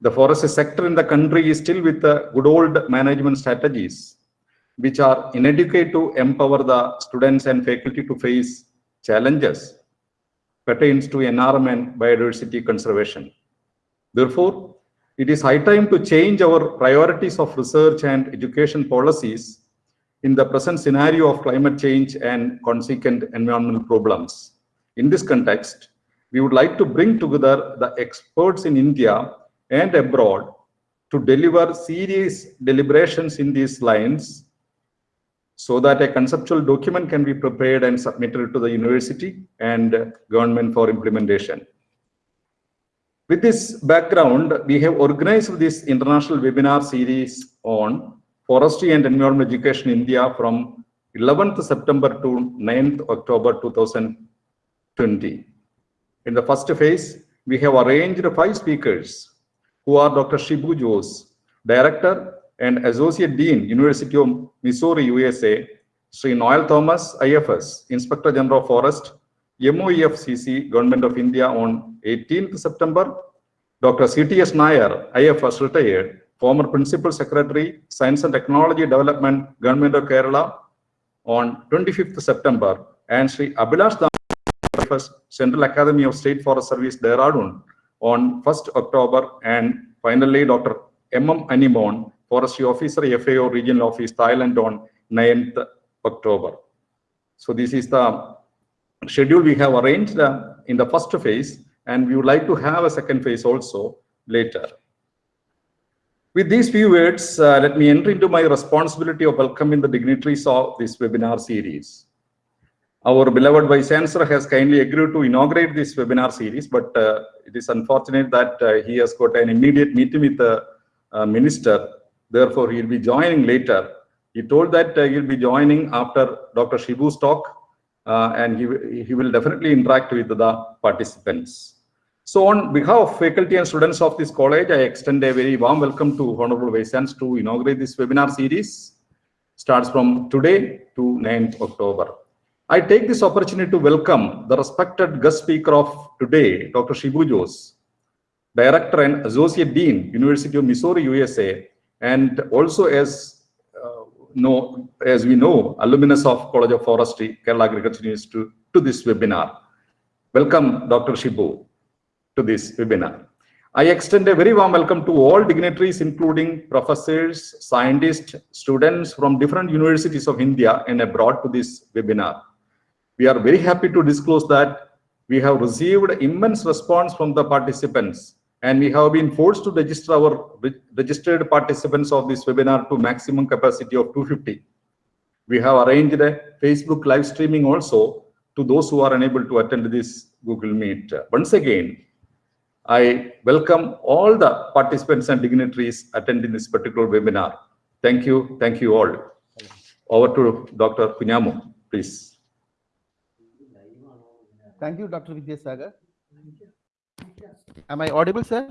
the forest sector in the country is still with the good old management strategies, which are inadequate to empower the students and faculty to face challenges pertains to NRM and biodiversity conservation. Therefore, it is high time to change our priorities of research and education policies in the present scenario of climate change and consequent environmental problems. In this context, we would like to bring together the experts in India and abroad to deliver serious deliberations in these lines so that a conceptual document can be prepared and submitted to the university and government for implementation. With this background, we have organized this international webinar series on forestry and environment education in India from 11th September to 9th October 2020. In the first phase, we have arranged five speakers who are Dr. Shibu Jose, Director and Associate Dean, University of Missouri, USA, Sri Noel Thomas, IFS, Inspector General of Forest, MOEFCC, Government of India on 18th September, Dr. CTS Nair, IFS, retired, former Principal Secretary, Science and Technology Development, Government of Kerala, on 25th September, and Sri Abhilash Central Academy of State Forest Service, Dehradun, on 1st October, and finally, Dr. M.M. Animon, Forestry Officer, FAO Regional Office, Thailand, on 9th October. So this is the schedule we have arranged uh, in the first phase, and we would like to have a second phase also later. With these few words, uh, let me enter into my responsibility of welcoming the dignitaries of this webinar series. Our beloved Vice Chancellor has kindly agreed to inaugurate this webinar series, but uh, it is unfortunate that uh, he has got an immediate meeting with the uh, minister. Therefore, he'll be joining later. He told that uh, he'll be joining after Dr. Shibu's talk, uh, and he, he will definitely interact with the participants. So on behalf of faculty and students of this college, I extend a very warm welcome to Honorable Vice Chancellor to inaugurate this webinar series. Starts from today to 9th October. I take this opportunity to welcome the respected guest speaker of today, Dr. Shibu Jose, Director and Associate Dean, University of Missouri, USA, and also as uh, as we know, alumnus of College of Forestry, Kerala Agriculture to, to this webinar. Welcome, Dr. Shibu to this webinar. I extend a very warm welcome to all dignitaries, including professors, scientists, students from different universities of India and abroad to this webinar. We are very happy to disclose that we have received immense response from the participants and we have been forced to register our registered participants of this webinar to maximum capacity of 250. We have arranged a Facebook live streaming also to those who are unable to attend this Google Meet. Once again, I welcome all the participants and dignitaries attending this particular webinar. Thank you. Thank you all. Over to Dr. Kunhamu, please. Thank you, Dr. Vijay Vidyasagar. Am I audible, sir?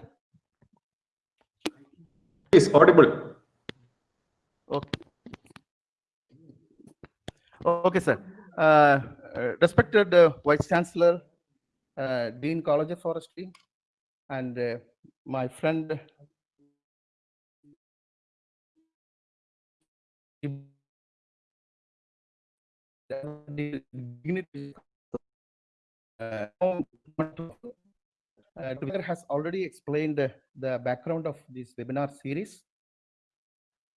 Is audible. Okay. Okay, sir. Uh, respected uh, Vice Chancellor, uh, Dean College of Forestry, and uh, my friend uh, Twitter has already explained uh, the background of this webinar series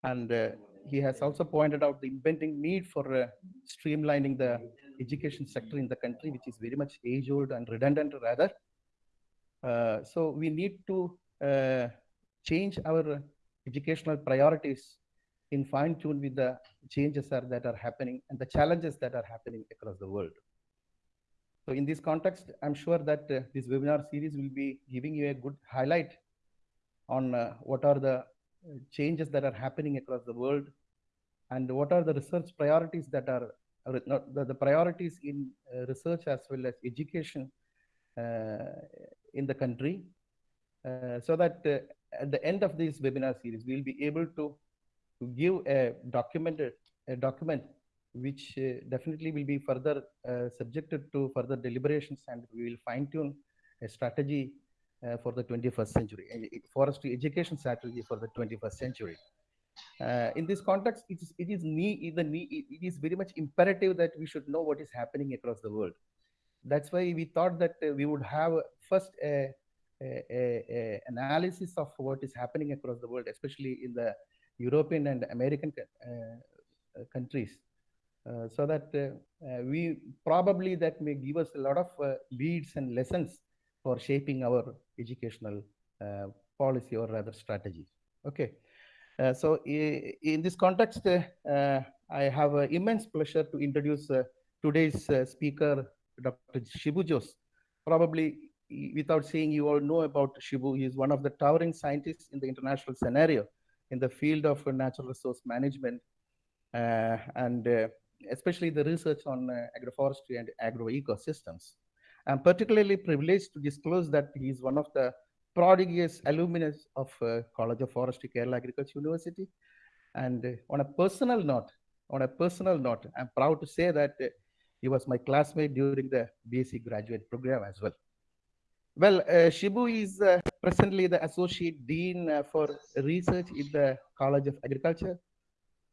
and uh, he has also pointed out the impending need for uh, streamlining the education sector in the country which is very much age old and redundant rather uh, so we need to uh, change our educational priorities in fine tune with the changes are, that are happening and the challenges that are happening across the world. So in this context, I'm sure that uh, this webinar series will be giving you a good highlight on uh, what are the changes that are happening across the world and what are the research priorities that are, not the, the priorities in uh, research as well as education in the country uh, so that uh, at the end of this webinar series, we'll be able to, to give a documented a document which uh, definitely will be further subjected to further deliberations and we will fine tune a strategy uh, for the 21st century, forestry education strategy for the 21st century. Uh, in this context, it is, it is need, the need, it is very much imperative that we should know what is happening across the world. That's why we thought that uh, we would have first a, a, a- analysis of what is happening across the world, especially in the European and American uh, uh, countries, uh, so that uh, uh, we probably that may give us a lot of uh, leads and lessons for shaping our educational uh, policy or rather strategy. Okay. Uh, so in this context, uh, uh, I have uh, immense pleasure to introduce uh, today's uh, speaker, Dr. Shibu Jose. Probably without saying you all know about Shibu, he is one of the towering scientists in the international scenario in the field of uh, natural resource management uh, and uh, especially the research on uh, agroforestry and agroecosystems. I'm particularly privileged to disclose that he is one of the prodigious alumnus of uh, College of Forestry, Kerala Agriculture University. And uh, on a personal note, on a personal note, I'm proud to say that he was my classmate during the BSc graduate program as well. Well, uh, Shibu is uh, presently the Associate Dean uh, for Research in the College of Agriculture,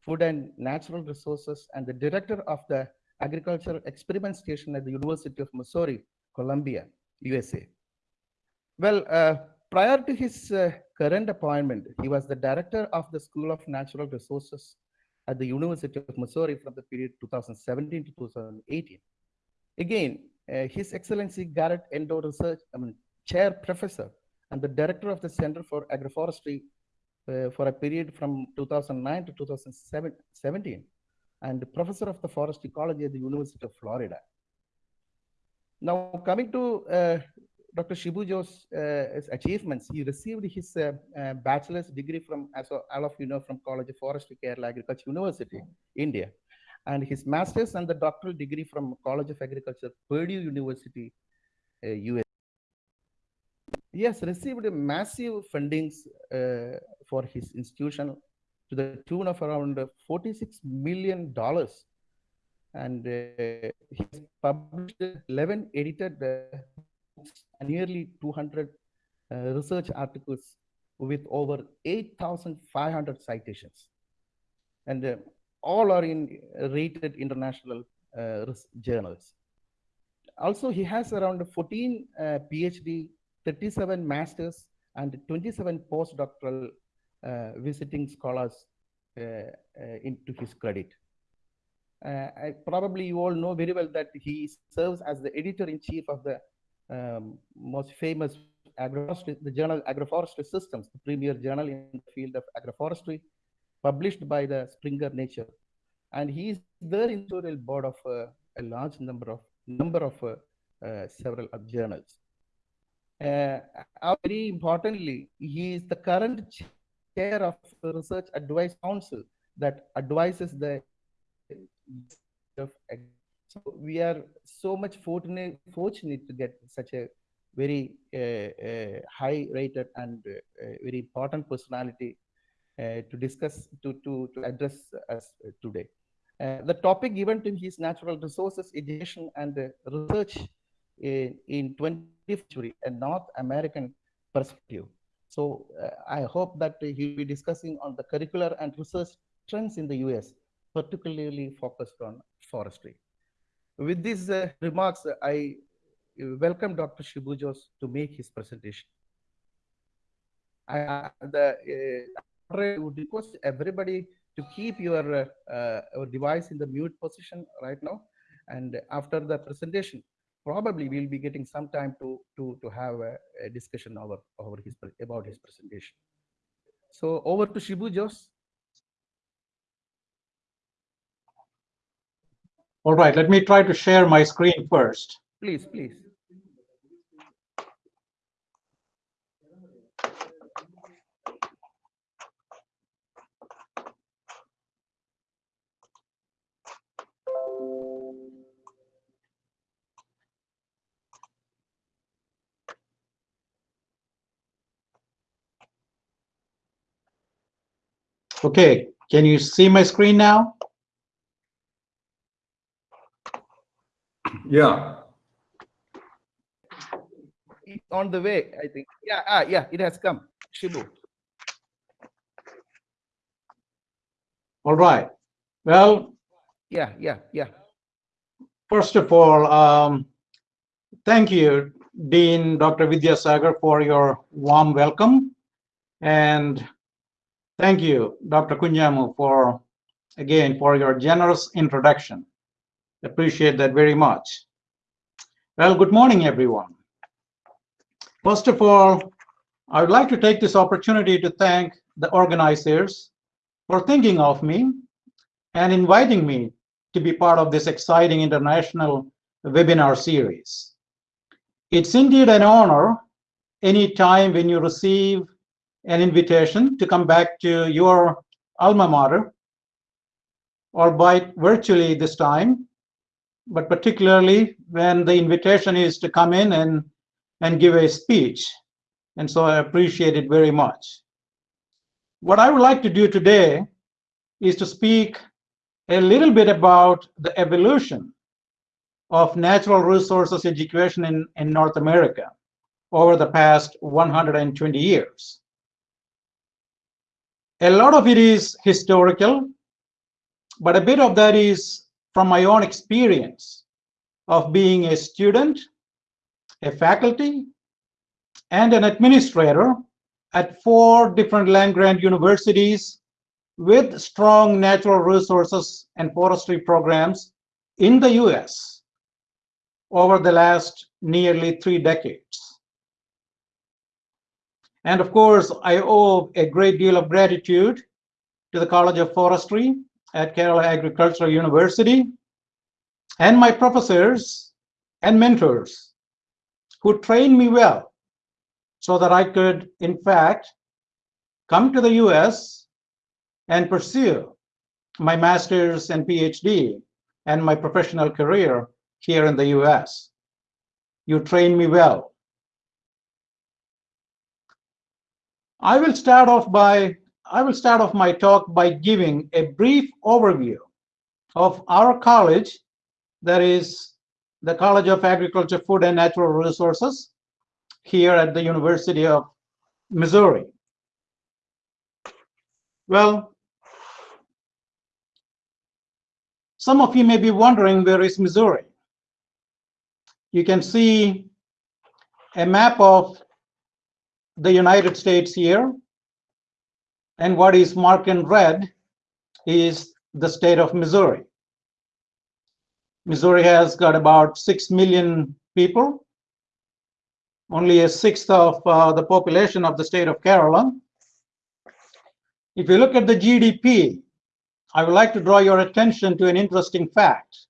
Food and Natural Resources, and the Director of the Agricultural Experiment Station at the University of Missouri, Columbia, USA. Well, uh, prior to his uh, current appointment, he was the Director of the School of Natural Resources at the University of Missouri from the period 2017 to 2018. Again, uh, His Excellency Garrett Endowed Research, I mean, Chair Professor and the Director of the Center for Agroforestry uh, for a period from 2009 to 2017, and Professor of the Forest Ecology at the University of Florida. Now, coming to uh, Dr. Shibu Jose's uh, achievements, he received his uh, uh, bachelor's degree from, as all of you know, from College of Forestry, Kerala Agriculture University, India and his master's and the doctoral degree from College of Agriculture, Purdue University, uh, US. He has received massive fundings uh, for his institution to the tune of around uh, 46 million dollars, and uh, he has published 11 edited uh, books and nearly 200 uh, research articles with over 8,500 citations, and uh, all are in rated international journals. Also, he has around 14 uh, PhD, 37 masters, and 27 postdoctoral uh, visiting scholars uh, uh, into his credit. Uh, I, probably you all know very well that he serves as the editor-in-chief of the um, most famous agroforestry, the journal Agroforestry Systems, the premier journal in the field of agroforestry, published by the Springer Nature, and he is the editorial board of uh, a large number of number of uh, uh, several of journals. Uh, uh, very importantly, he is the current chair of the Research Advice Council that advises the. So we are so much fortunate fortunate to get such a very uh, uh, high rated and uh, uh, very important personality to discuss to, to, to address us today. The topic given to his natural resources education and research in, in 20th century a North American perspective. So uh, I hope that he'll be discussing on the curricular and research trends in the US, particularly focused on forestry. With these uh, remarks, I welcome Dr. Shibu Jose to make his presentation. I, the, uh, I would request everybody to keep your, uh, your device in the mute position right now. And after the presentation, probably we'll be getting some time to, to, to have a, a discussion over, over his, about his presentation. So over to Shibu Jose. All right, let me try to share my screen first. Please, please. Okay, can you see my screen now? Yeah, be on the way, I think. Yeah, ah, yeah, it has come. Shibu. All right. Well, Yeah, yeah, yeah. first of all, um, thank you, Dean Dr. Vidyasagar, for your warm welcome. And thank you, Dr. Kunhamu, for, again, for your generous introduction. Appreciate that very much. Well, good morning, everyone. First of all, I would like to take this opportunity to thank the organizers for thinking of me and inviting me to be part of this exciting international webinar series. It's indeed an honor any time when you receive an invitation to come back to your alma mater, or by virtually this time, but particularly when the invitation is to come in and, and give a speech. And so I appreciate it very much. What I would like to do today is to speak a little bit about the evolution of natural resources education in, in North America over the past 120 years. A lot of it is historical, but a bit of that is from my own experience of being a student, a faculty, and an administrator at four different land-grant universities with strong natural resources and forestry programs in the US over the last nearly three decades. And of course, I owe a great deal of gratitude to the College of Forestry at Kerala Agricultural University and my professors and mentors who trained me well so that I could, in fact, come to the US and pursue my master's and PhD and my professional career here in the US. You trained me well. I will start off by I will start off my talk by giving a brief overview of our college, that is the College of Agriculture, Food and Natural Resources here at the University of Missouri. Well, some of you may be wondering where is Missouri? You can see a map of the United States here. And what is marked in red is the state of Missouri. Missouri has got about 6 million people, only a sixth of uh, the population of the state of Kerala. If you look at the GDP, I would like to draw your attention to an interesting fact.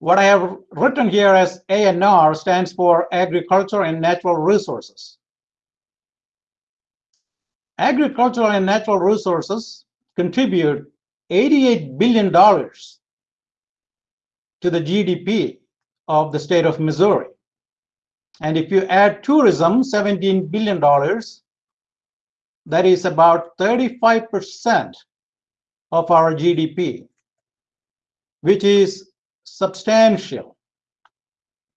What I have written here as ANR stands for Agriculture and Natural Resources. Agricultural and natural resources contribute $88 billion to the GDP of the state of Missouri. And if you add tourism, $17 billion, that is about 35% of our GDP, which is substantial.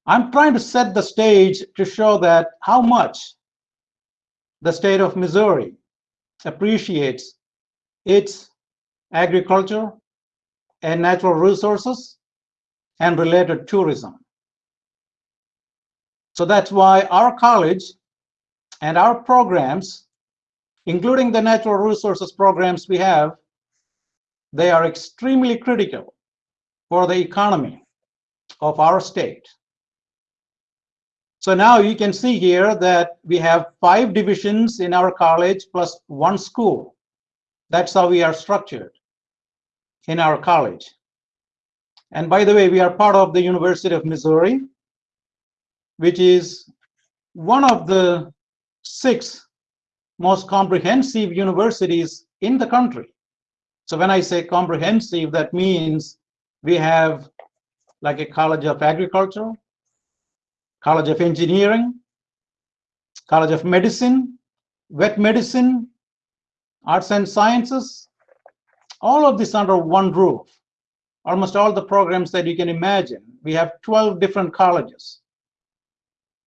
I'm trying to set the stage to show that how much the state of Missouri appreciates its agriculture and natural resources and related tourism. So that's why our college and our programs, including the natural resources programs we have, they are extremely critical for the economy of our state. So now you can see here that we have five divisions in our college plus one school. That's how we are structured in our college. And by the way, we are part of the University of Missouri, which is one of the six most comprehensive universities in the country. So when I say comprehensive, that means we have like a College of Agriculture, College of Engineering, College of Medicine, Vet Medicine, Arts and Sciences, all of this under one roof. Almost all the programs that you can imagine. We have 12 different colleges.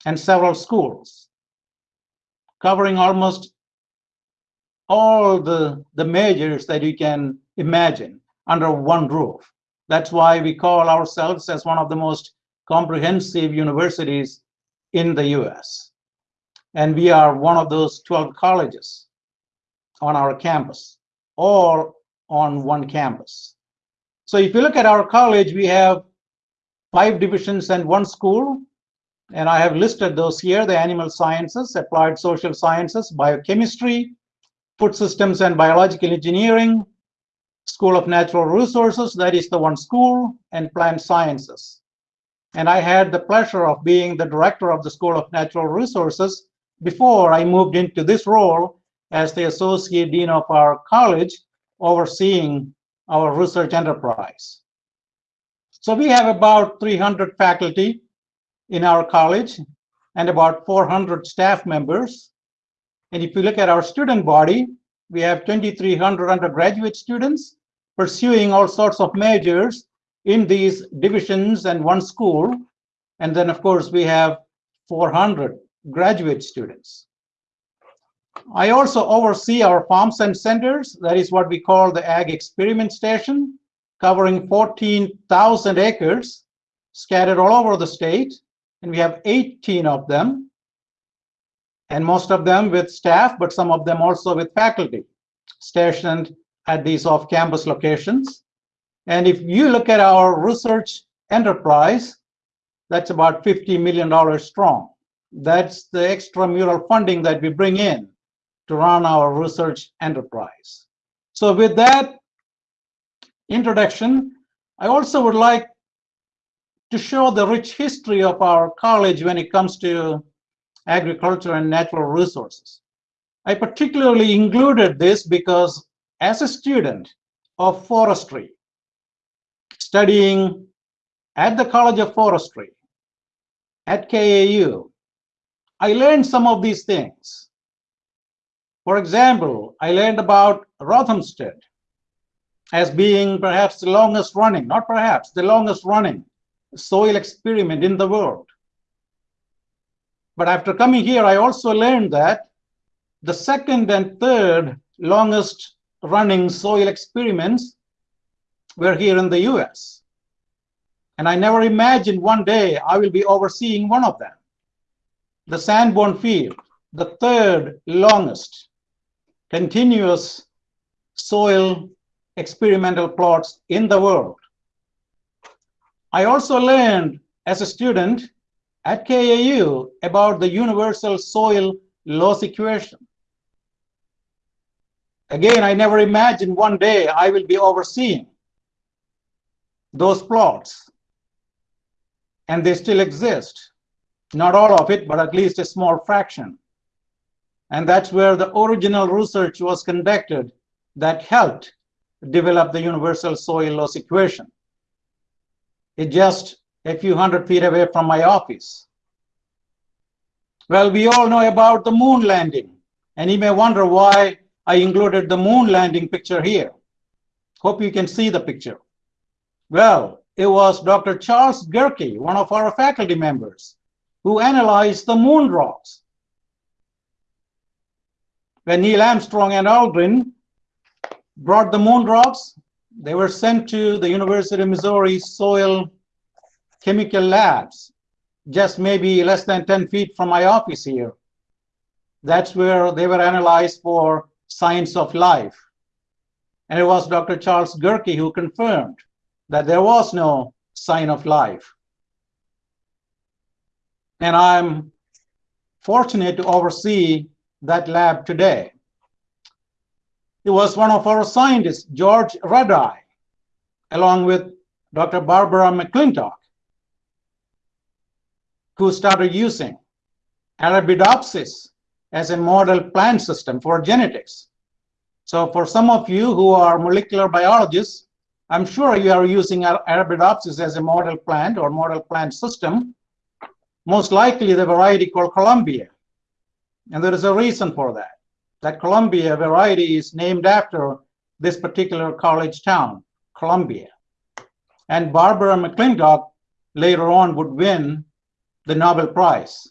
and several schools, covering almost all the, the majors that you can imagine under one roof. That's why we call ourselves as one of the most comprehensive universities in the US. And we are one of those 12 colleges on our campus, all on one campus. So if you look at our college, we have five divisions and one school. And I have listed those here, the animal sciences, applied social sciences, biochemistry, food systems and biological engineering, School of Natural Resources, that is the one school, and plant sciences. And I had the pleasure of being the director of the School of Natural Resources before I moved into this role as the associate dean of our college, overseeing our research enterprise. So we have about 300 faculty in our college and about 400 staff members. And if you look at our student body, we have 2,300 undergraduate students pursuing all sorts of majors in these divisions and one school. And then, of course, we have 400 graduate students. I also oversee our farms and centers. That is what we call the Ag Experiment Station, covering 14,000 acres scattered all over the state. And we have 18 of them, and most of them with staff, but some of them also with faculty stationed at these off-campus locations. And if you look at our research enterprise, that's about $50 million strong. That's the extramural funding that we bring in to run our research enterprise. So with that introduction, I also would like to show the rich history of our college when it comes to agriculture and natural resources. I particularly included this because as a student of forestry, studying at the College of Forestry, at KAU, I learned some of these things. For example, I learned about Rothamsted as being perhaps the longest running, not perhaps, the longest running soil experiment in the world. But after coming here, I also learned that the second and third longest running soil experiments were here in the US. And I never imagined one day I will be overseeing one of them. The Sanborn Field, the third longest continuous soil experimental plots in the world. I also learned as a student at KAU about the universal soil loss equation. Again, I never imagined one day I will be overseeing those plots. And they still exist. Not all of it, but at least a small fraction. And that's where the original research was conducted that helped develop the universal soil loss equation. It's just a few hundred feet away from my office. Well, we all know about the moon landing, and you may wonder why I included the moon landing picture here. Hope you can see the picture. Well, it was Dr. Charles Gehrke, one of our faculty members, who analyzed the moon rocks. When Neil Armstrong and Aldrin brought the moon rocks, they were sent to the University of Missouri soil chemical labs, just maybe less than 10 feet from my office here. That's where they were analyzed for signs of life. And it was Dr. Charles Gehrke who confirmed that there was no sign of life. And I'm fortunate to oversee that lab today. It was one of our scientists, George Rédei, along with Dr. Barbara McClintock, who started using Arabidopsis as a model plant system for genetics. So for some of you who are molecular biologists, I'm sure you are using Arabidopsis as a model plant or model plant system, most likely the variety called Columbia. And there is a reason for that. That Columbia variety is named after this particular college town, Columbia. And Barbara McClintock later on would win the Nobel Prize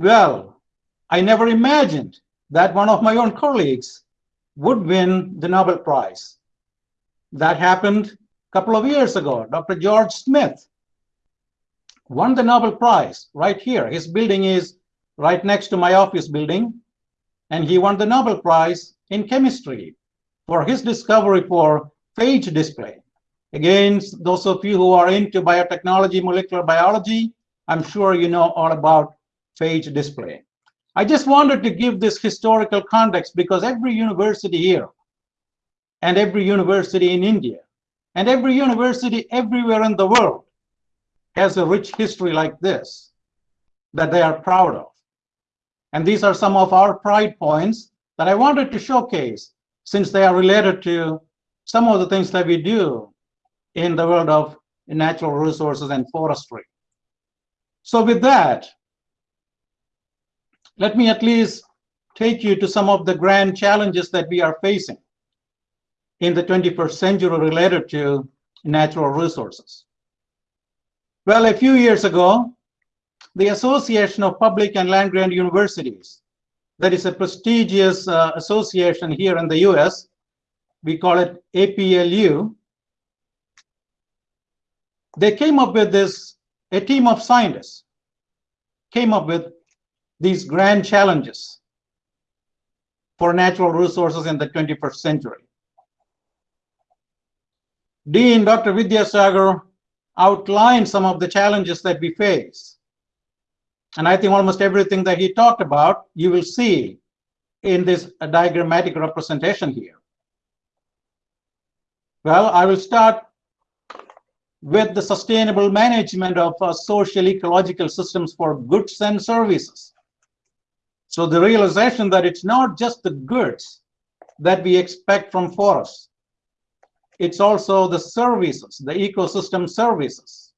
Well, I never imagined that one of my own colleagues would win the Nobel Prize. That happened a couple of years ago. Dr. George Smith won the Nobel Prize right here. His building is right next to my office building, and he won the Nobel Prize in chemistry for his discovery for phage display. Again, those of you who are into biotechnology, molecular biology, I'm sure you know all about phage display. I just wanted to give this historical context because every university here and every university in India and every university everywhere in the world has a rich history like this that they are proud of. And these are some of our pride points that I wanted to showcase since they are related to some of the things that we do in the world of natural resources and forestry. So with that, let me at least take you to some of the grand challenges that we are facing in the 21st century related to natural resources. Well, a few years ago, the Association of Public and Land Grant Universities, that is a prestigious uh, association here in the US, we call it APLU, they came up with this, a team of scientists came up with these grand challenges for natural resources in the 21st century. Dean Dr. Vidyasagar outlined some of the challenges that we face. And I think almost everything that he talked about, you will see in this diagrammatic representation here. Well, I will start with the sustainable management of uh, social ecological systems for goods and services. So the realization that it's not just the goods that we expect from forests, it's also the services, the ecosystem services.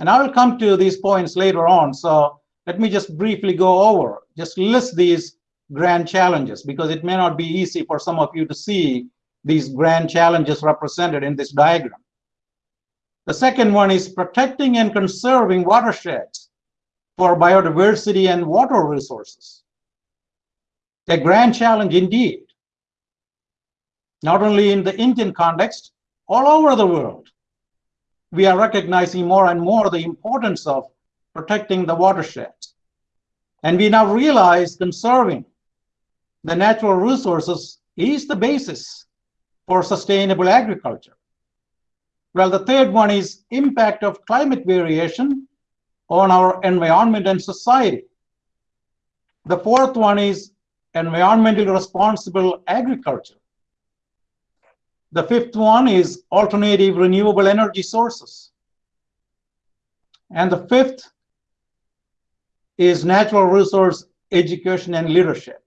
And I will come to these points later on. So let me just briefly go over, just list these grand challenges because it may not be easy for some of you to see these grand challenges represented in this diagram. The second one is protecting and conserving watersheds for biodiversity and water resources. A grand challenge indeed, not only in the Indian context, all over the world. We are recognizing more and more the importance of protecting the watersheds. And we now realize conserving the natural resources is the basis for sustainable agriculture. Well, the third one is impact of climate variation on our environment and society. The fourth one is environmentally responsible agriculture. The fifth one is alternative renewable energy sources. And the fifth is natural resource education and leadership.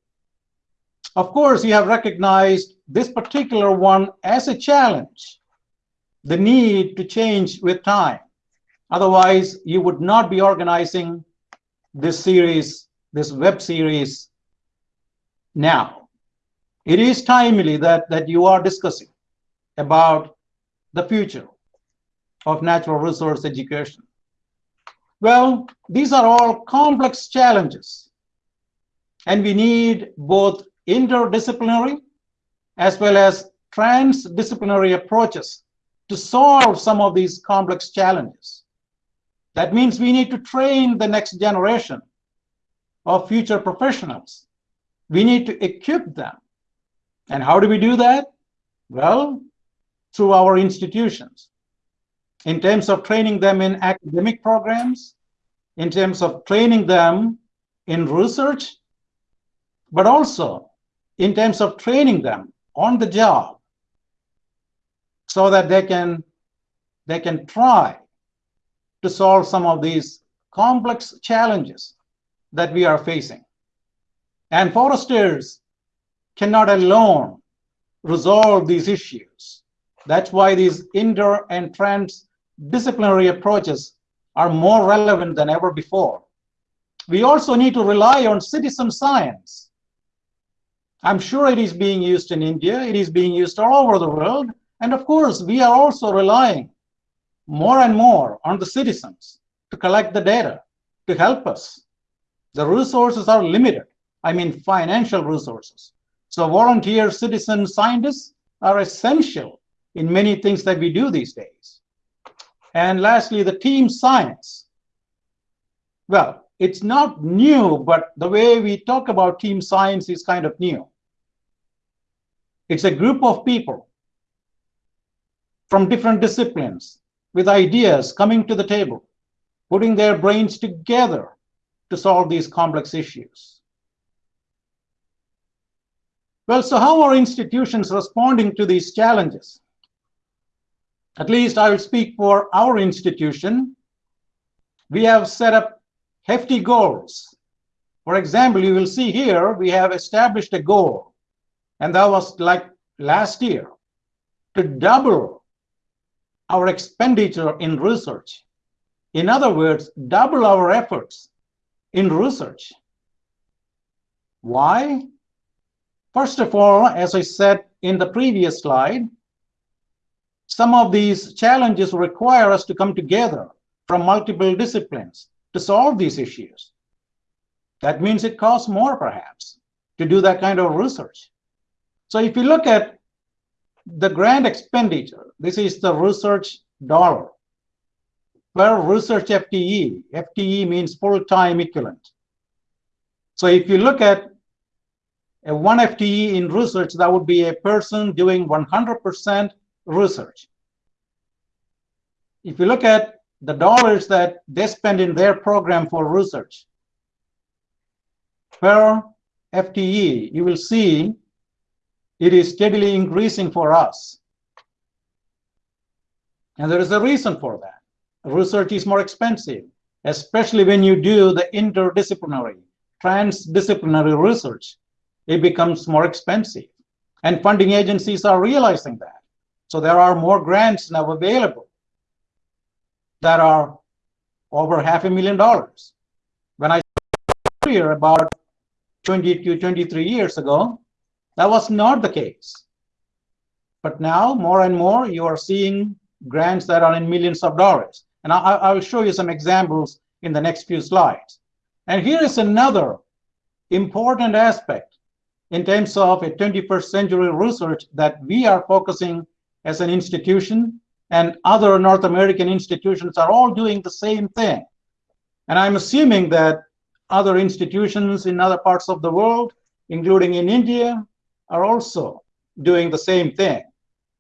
Of course, you have recognized this particular one as a challenge the need to change with time. Otherwise, you would not be organizing this series, this web series now. It is timely that, that you are discussing about the future of natural resource education. Well, these are all complex challenges, and we need both interdisciplinary as well as transdisciplinary approaches to solve some of these complex challenges. That means we need to train the next generation of future professionals. We need to equip them. And how do we do that? Well, through our institutions. In terms of training them in academic programs, in terms of training them in research, but also in terms of training them on the job so that they can they can try to solve some of these complex challenges that we are facing. And foresters cannot alone resolve these issues. That's why these inter and transdisciplinary approaches are more relevant than ever before. We also need to rely on citizen science. I'm sure it is being used in India, it is being used all over the world, and of course, we are also relying more and more on the citizens to collect the data, to help us. The resources are limited. I mean, financial resources. So volunteer citizen scientists are essential in many things that we do these days. And lastly, the team science. Well, it's not new, but the way we talk about team science is kind of new. It's a group of people from different disciplines with ideas coming to the table, putting their brains together to solve these complex issues. Well, so how are institutions responding to these challenges? At least I will speak for our institution. We have set up hefty goals. For example, you will see here, we have established a goal, and that was like last year, to double our expenditure in research. In other words, double our efforts in research. Why? First of all, as I said in the previous slide, some of these challenges require us to come together from multiple disciplines to solve these issues. That means it costs more, perhaps, to do that kind of research. So if you look at the grant expenditure, this is the research dollar per research FTE. FTE means full-time equivalent. So if you look at a one FTE in research, that would be a person doing 100% research. If you look at the dollars that they spend in their program for research per FTE, you will see it is steadily increasing for us. And there is a reason for that. Research is more expensive, especially when you do the interdisciplinary, transdisciplinary research. It becomes more expensive. And funding agencies are realizing that. So there are more grants now available that are over half a million dollars. When I earlier about 20 to 23 years ago, that was not the case. But now, more and more, you are seeing grants that are in millions of dollars. And I, I will show you some examples in the next few slides. And here is another important aspect in terms of a 21st century research that we are focusing as an institution and other North American institutions are all doing the same thing. And I'm assuming that other institutions in other parts of the world, including in India, are also doing the same thing.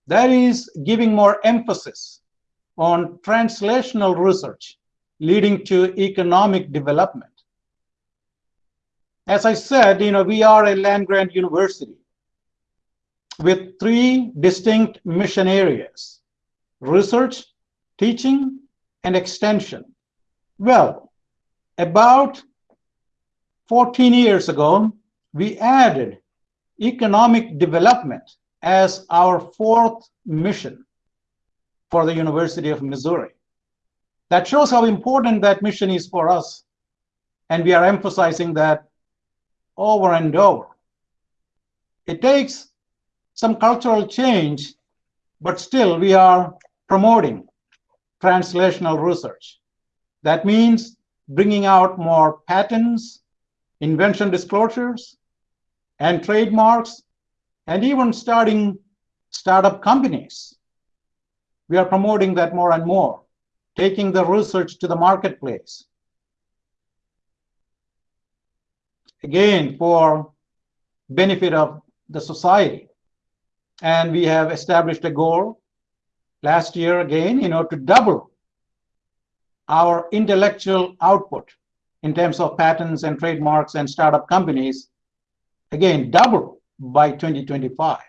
That is giving more emphasis on translational research leading to economic development. As I said, you know, we are a land grant university with three distinct mission areas, research, teaching, and extension. Well, about 14 years ago, we added economic development as our fourth mission for the University of Missouri. That shows how important that mission is for us. And we are emphasizing that over and over. It takes some cultural change, but still we are promoting translational research. That means bringing out more patents, invention disclosures, and trademarks, and even starting startup companies. We are promoting that more and more, taking the research to the marketplace. Again, for benefit of the society. And we have established a goal last year again, you know, to double our intellectual output in terms of patents and trademarks and startup companies again, double by 2025.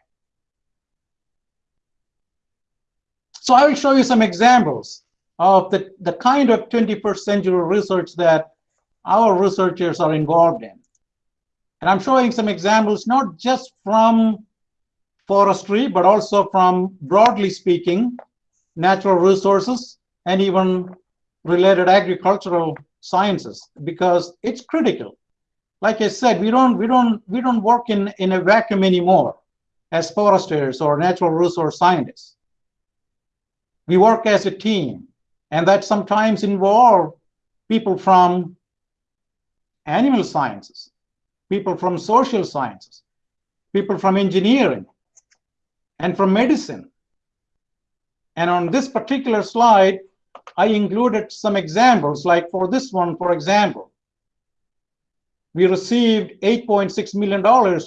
So I will show you some examples of the, the kind of 21st century research that our researchers are involved in. And I'm showing some examples, not just from forestry, but also from, broadly speaking, natural resources and even related agricultural sciences, because it's critical like I said, we don't we don't we don't work in in a vacuum anymore as foresters or natural resource scientists. We work as a team, and that sometimes involve people from animal sciences, people from social sciences, people from engineering, and from medicine. And on this particular slide, I included some examples, like for this one, for example, we received $8.6 million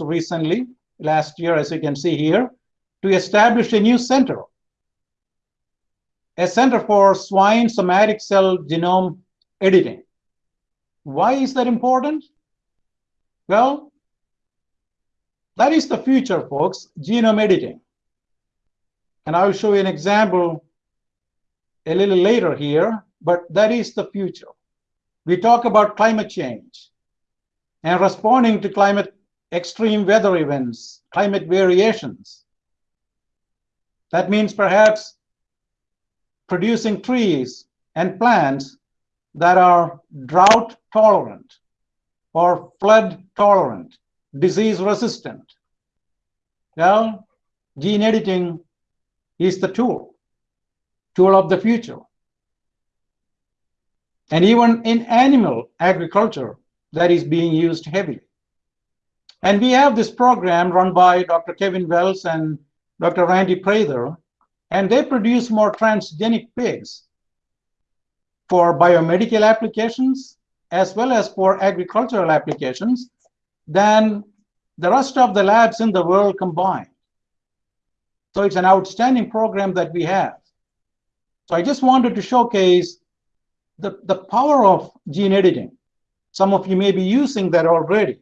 recently, last year, as you can see here, to establish a new center, a center for swine somatic cell genome editing. Why is that important? Well, that is the future, folks, genome editing. And I will show you an example a little later here, but that is the future. We talk about climate change and responding to climate extreme weather events, climate variations. That means perhaps producing trees and plants that are drought tolerant or flood tolerant, disease resistant. Well, gene editing is the tool, tool of the future. And even in animal agriculture, that is being used heavily. And we have this program run by Dr. Kevin Wells and Dr. Randy Prather, and they produce more transgenic pigs for biomedical applications as well as for agricultural applications than the rest of the labs in the world combined. So it's an outstanding program that we have. So I just wanted to showcase the, the power of gene editing. Some of you may be using that already.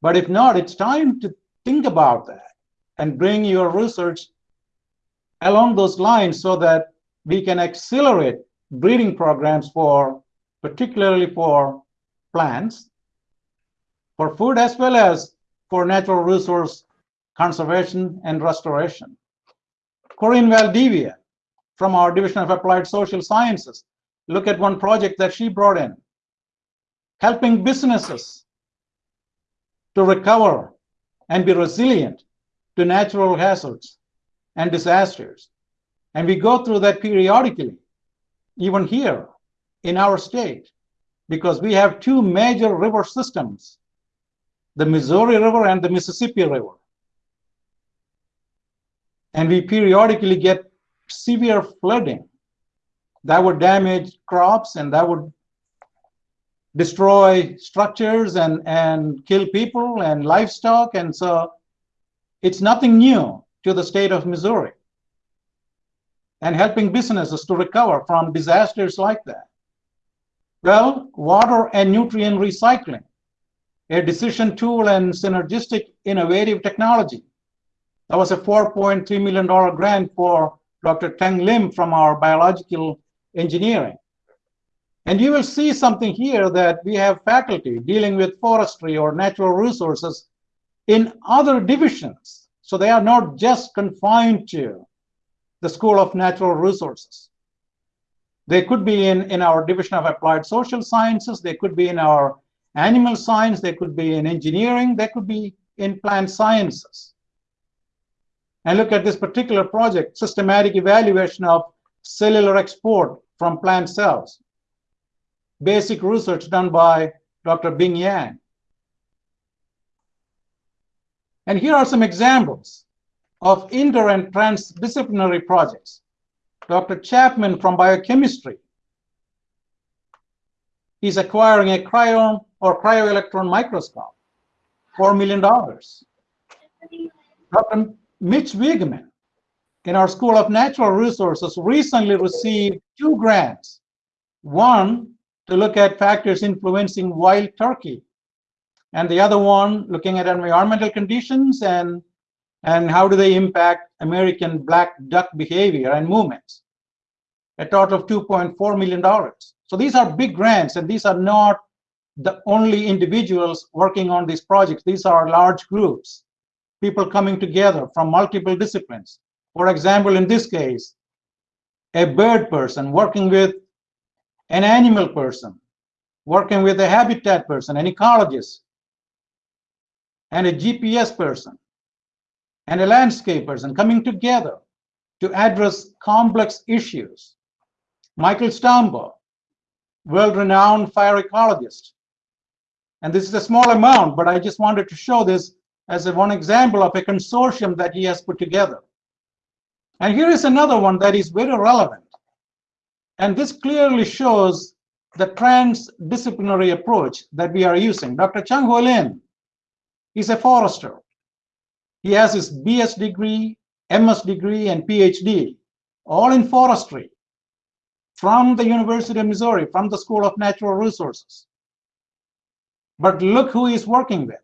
But if not, it's time to think about that and bring your research along those lines so that we can accelerate breeding programs for, particularly for plants, for food as well as for natural resource conservation and restoration. Corinne Valdivia from our Division of Applied Social Sciences, look at one project that she brought in, helping businesses to recover and be resilient to natural hazards and disasters. And we go through that periodically, even here in our state, because we have two major river systems, the Missouri River and the Mississippi River. And we periodically get severe flooding that would damage crops and that would destroy structures and, and kill people and livestock. And so it's nothing new to the state of Missouri and helping businesses to recover from disasters like that. Well, water and nutrient recycling, a decision tool and synergistic innovative technology. That was a $4.3 million grant for Dr. Tang Lim from our biological engineering. And you will see something here that we have faculty dealing with forestry or natural resources in other divisions. So they are not just confined to the School of Natural Resources. They could be in, in our Division of Applied Social Sciences, they could be in our animal science, they could be in engineering, they could be in plant sciences. And look at this particular project, systematic evaluation of cellular export from plant cells basic research done by Dr. Bing Yang. And here are some examples of inter and transdisciplinary projects. Dr. Chapman from biochemistry is acquiring a cryo or cryo-electron microscope, $4 million. Dr. Mitch Weegman in our School of Natural Resources recently received two grants. One to look at factors influencing wild turkey. And the other one looking at environmental conditions and, and how do they impact American black duck behavior and movements. A total of $2.4 million. So these are big grants and these are not the only individuals working on these projects. These are large groups, people coming together from multiple disciplines. For example, in this case, a bird person working with an animal person, working with a habitat person, an ecologist, and a GPS person, and a landscape person coming together to address complex issues. Michael Stambaugh, world-renowned fire ecologist, And this is a small amount, but I just wanted to show this as a one example of a consortium that he has put together. And here is another one that is very relevant. And this clearly shows the transdisciplinary approach that we are using. Dr. Chung Ho Lin is a forester. He has his BS degree, MS degree, and PhD, all in forestry from the University of Missouri, from the School of Natural Resources. But look who he's working with.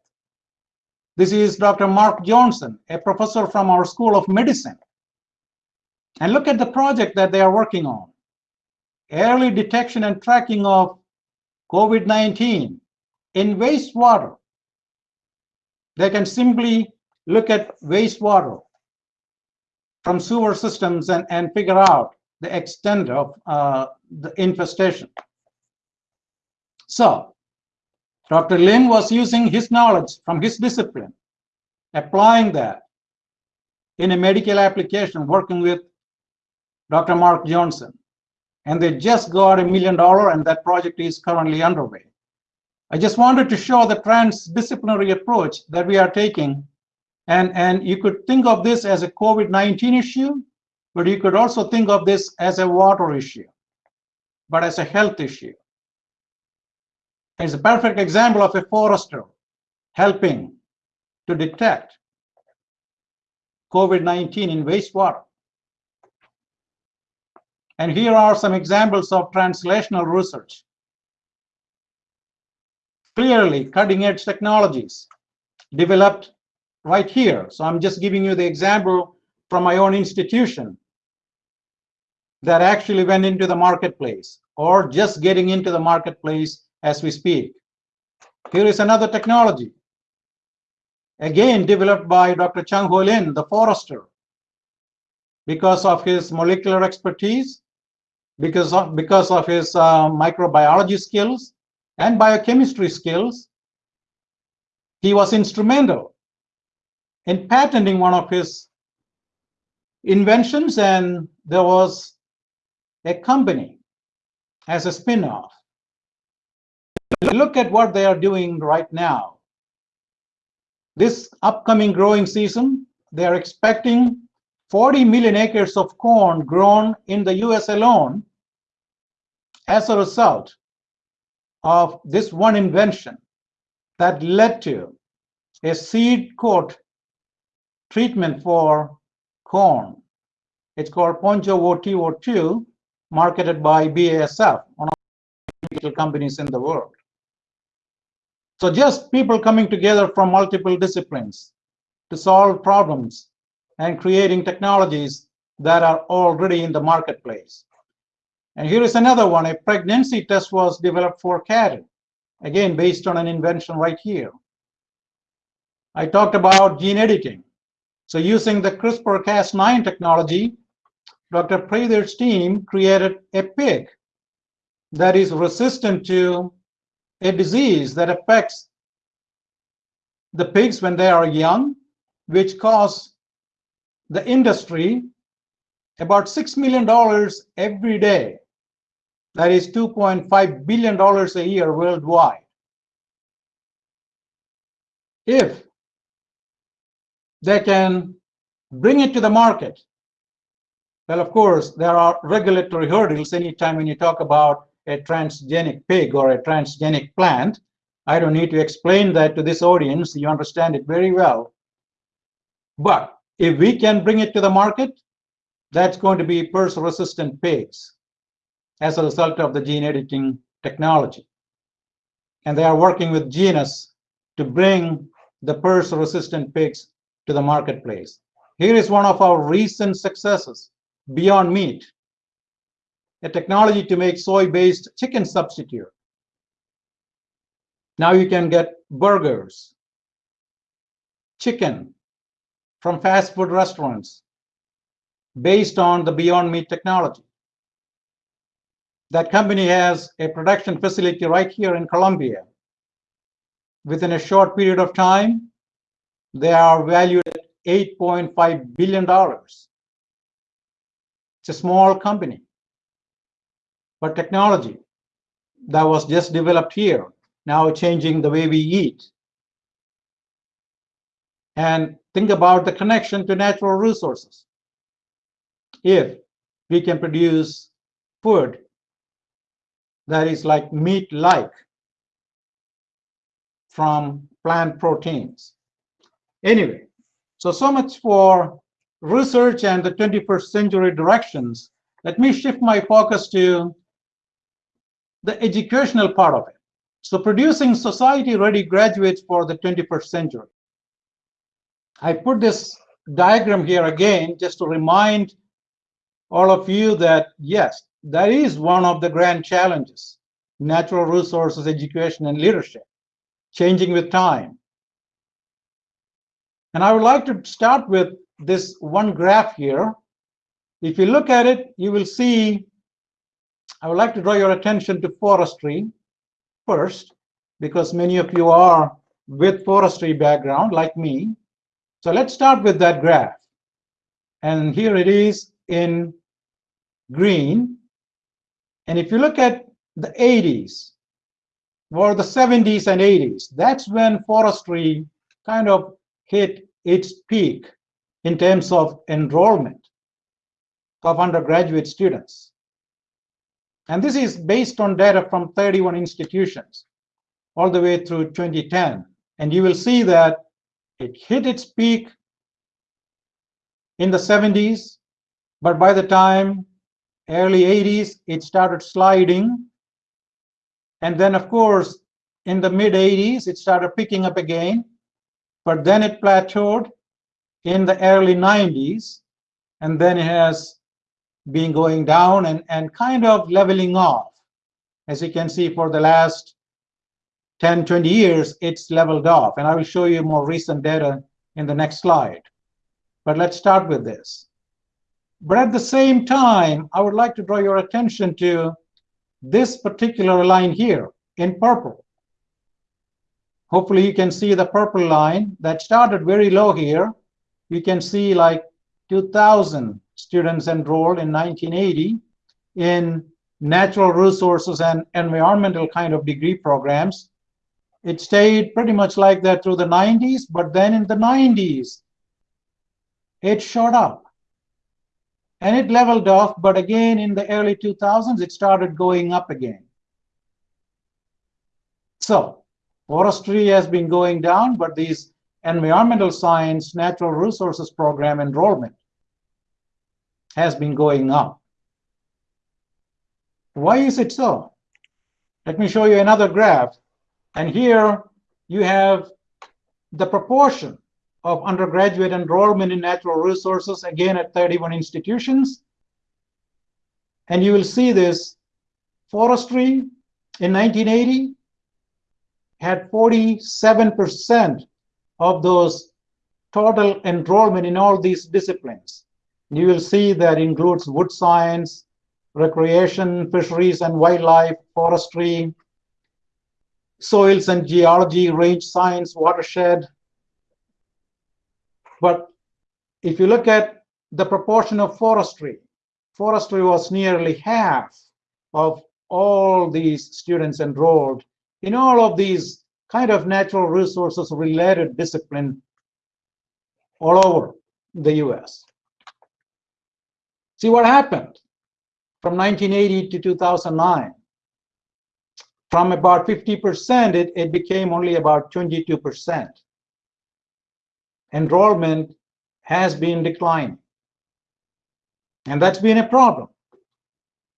This is Dr. Marc Johnson, a professor from our School of Medicine. And look at the project that they are working on. Early detection and tracking of COVID-19 in wastewater. They can simply look at wastewater from sewer systems and, and figure out the extent of uh, the infestation. So, Dr. Lin was using his knowledge from his discipline, applying that in a medical application, working with Dr. Marc Johnson. And they just got a million dollar and that project is currently underway. I just wanted to show the transdisciplinary approach that we are taking. And, and you could think of this as a COVID-19 issue, but you could also think of this as a water issue, but as a health issue. It's a perfect example of a forester helping to detect COVID-19 in wastewater. And here are some examples of translational research. Clearly, cutting edge technologies developed right here. So I'm just giving you the example from my own institution that actually went into the marketplace or just getting into the marketplace as we speak. Here is another technology, again developed by Dr. Chung Ho Lin, the forester, because of his molecular expertise, because of, because of his uh, microbiology skills and biochemistry skills. He was instrumental in patenting one of his inventions, and there was a company as a spin-off. Look at what they are doing right now. This upcoming growing season, they are expecting 40 million acres of corn grown in the US alone as a result of this one invention that led to a seed coat treatment for corn. It's called Poncho TO2, marketed by BASF, one of the companies in the world. So just people coming together from multiple disciplines to solve problems and creating technologies that are already in the marketplace. And here is another one. A pregnancy test was developed for cattle, again, based on an invention right here. I talked about gene editing. So using the CRISPR-Cas9 technology, Dr. Prather's team created a pig that is resistant to a disease that affects the pigs when they are young, which costs the industry about $6 million every day. That is $2.5 billion a year worldwide. If they can bring it to the market, well, of course, there are regulatory hurdles anytime when you talk about a transgenic pig or a transgenic plant. I don't need to explain that to this audience. You understand it very well. But if we can bring it to the market, that's going to be PRRS-resistant pigs as a result of the gene editing technology. And they are working with Genus to bring the PRRS-resistant pigs to the marketplace. Here is one of our recent successes, Beyond Meat a technology to make soy-based chicken substitute. Now you can get burgers, chicken from fast food restaurants based on the Beyond Meat technology. That company has a production facility right here in Columbia. Within a short period of time, they are valued at $8.5 billion. It's a small company but technology that was just developed here now changing the way we eat. And think about the connection to natural resources. If we can produce food that is like meat-like from plant proteins. Anyway, so so much for research and the 21st century directions. Let me shift my focus to the educational part of it. So producing society-ready graduates for the 21st century. I put this diagram here again just to remind all of you that yes, that is one of the grand challenges, natural resources, education, and leadership, changing with time. And I would like to start with this one graph here. If you look at it, you will see, I would like to draw your attention to forestry first, because many of you are with forestry background like me. So let's start with that graph. And here it is in green. And if you look at the 80s, or the 70s and 80s, that's when forestry kind of hit its peak in terms of enrollment of undergraduate students. And this is based on data from 31 institutions all the way through 2010. And you will see that it hit its peak in the 70s, but by the time early 80s, it started sliding. And then, of course, in the mid 80s, it started picking up again, but then it plateaued in the early 90s, and then it has been going down and, and kind of leveling off. As you can see, for the last 10, 20 years, it's leveled off. And I will show you more recent data in the next slide. But let's start with this. But at the same time, I would like to draw your attention to this particular line here in purple. Hopefully you can see the purple line that started very low here. You can see like 2,000 students enrolled in 1980 in natural resources and environmental kind of degree programs. It stayed pretty much like that through the 90s, but then in the 90s, it shot up and it leveled off. But again, in the early 2000s, it started going up again. So forestry has been going down, but these environmental science, natural resources program enrollment has been going up. Why is it so? Let me show you another graph. And here you have the proportion of undergraduate enrollment in natural resources, again at 31 institutions. And you will see this forestry in 1980 had 47% of those total enrollment in all these disciplines. You will see that includes wood science, recreation, fisheries and wildlife, forestry, soils and geology, range science, watershed. But if you look at the proportion of forestry, forestry was nearly half of all these students enrolled in all of these kind of natural resources related discipline all over the US. See what happened from 1980 to 2009. From about 50%, it, it became only about 22%. Enrollment has been declining. And that's been a problem.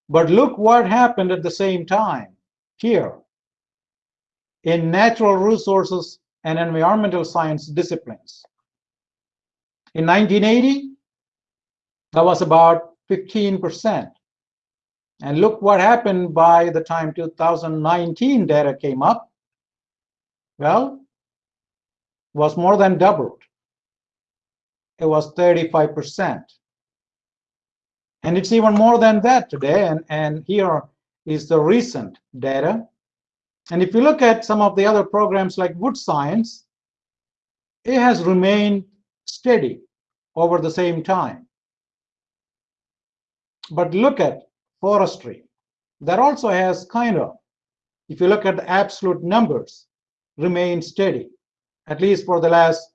But look what happened at the same time here in natural resources and environmental science disciplines. In 1980, that was about 15%. And look what happened by the time 2019 data came up. Well, was more than doubled. It was 35%. And it's even more than that today. And, and here is the recent data. And if you look at some of the other programs like wood science, it has remained steady over the same time. But look at forestry. That also has kind of if you look at the absolute numbers, remain steady, at least for the last,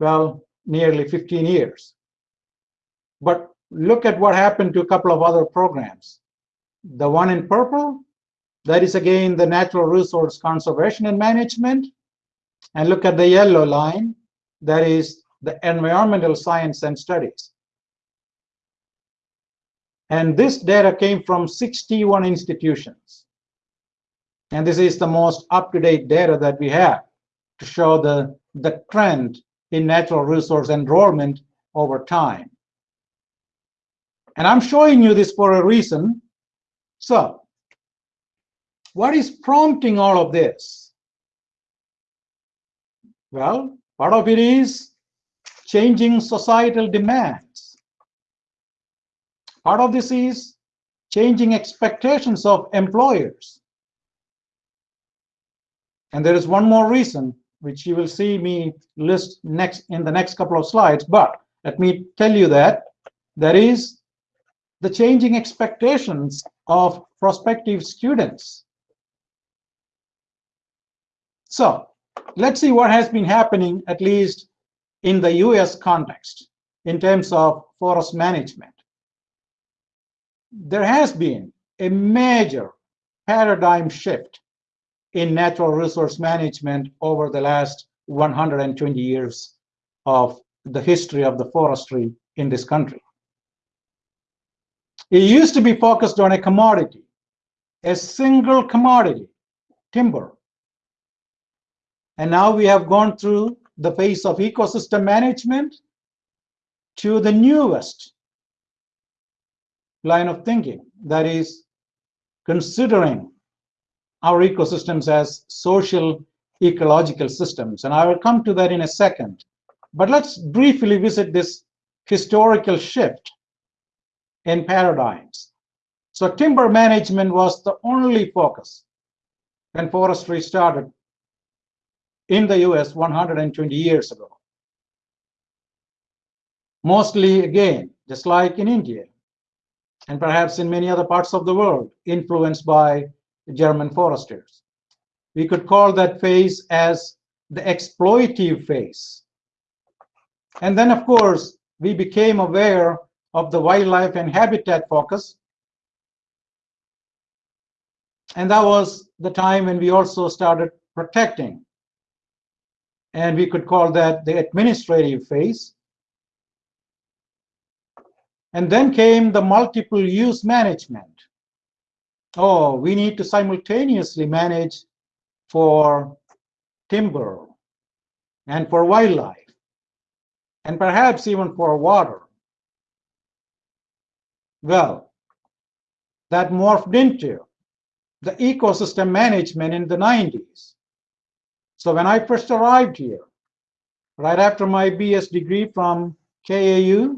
well, nearly 15 years. But look at what happened to a couple of other programs. The one in purple, that is again the natural resource conservation and management. And look at the yellow line, that is the environmental science and studies. And this data came from 61 institutions. And this is the most up-to-date data that we have to show the, the trend in natural resource enrollment over time. And I'm showing you this for a reason. So, what is prompting all of this? Well, part of it is changing societal demands. Part of this is changing expectations of employers. And there is one more reason, which you will see me list next in the next couple of slides. But let me tell you that there is the changing expectations of prospective students. So let's see what has been happening, at least in the US context, in terms of forest management. There has been a major paradigm shift in natural resource management over the last 120 years of the history of the forestry in this country. It used to be focused on a commodity, a single commodity, timber. And now we have gone through the phase of ecosystem management to the newest line of thinking, that is considering our ecosystems as social ecological systems. And I will come to that in a second. But let's briefly visit this historical shift in paradigms. So timber management was the only focus when forestry started in the US 120 years ago. Mostly, again, just like in India, and perhaps in many other parts of the world, influenced by German foresters. We could call that phase as the exploitive phase. And then, of course, we became aware of the wildlife and habitat focus. And that was the time when we also started protecting. And we could call that the administrative phase. And then came the multiple use management. Oh, we need to simultaneously manage for timber and for wildlife and perhaps even for water. Well, that morphed into the ecosystem management in the 90s. So when I first arrived here, right after my BS degree from KAU,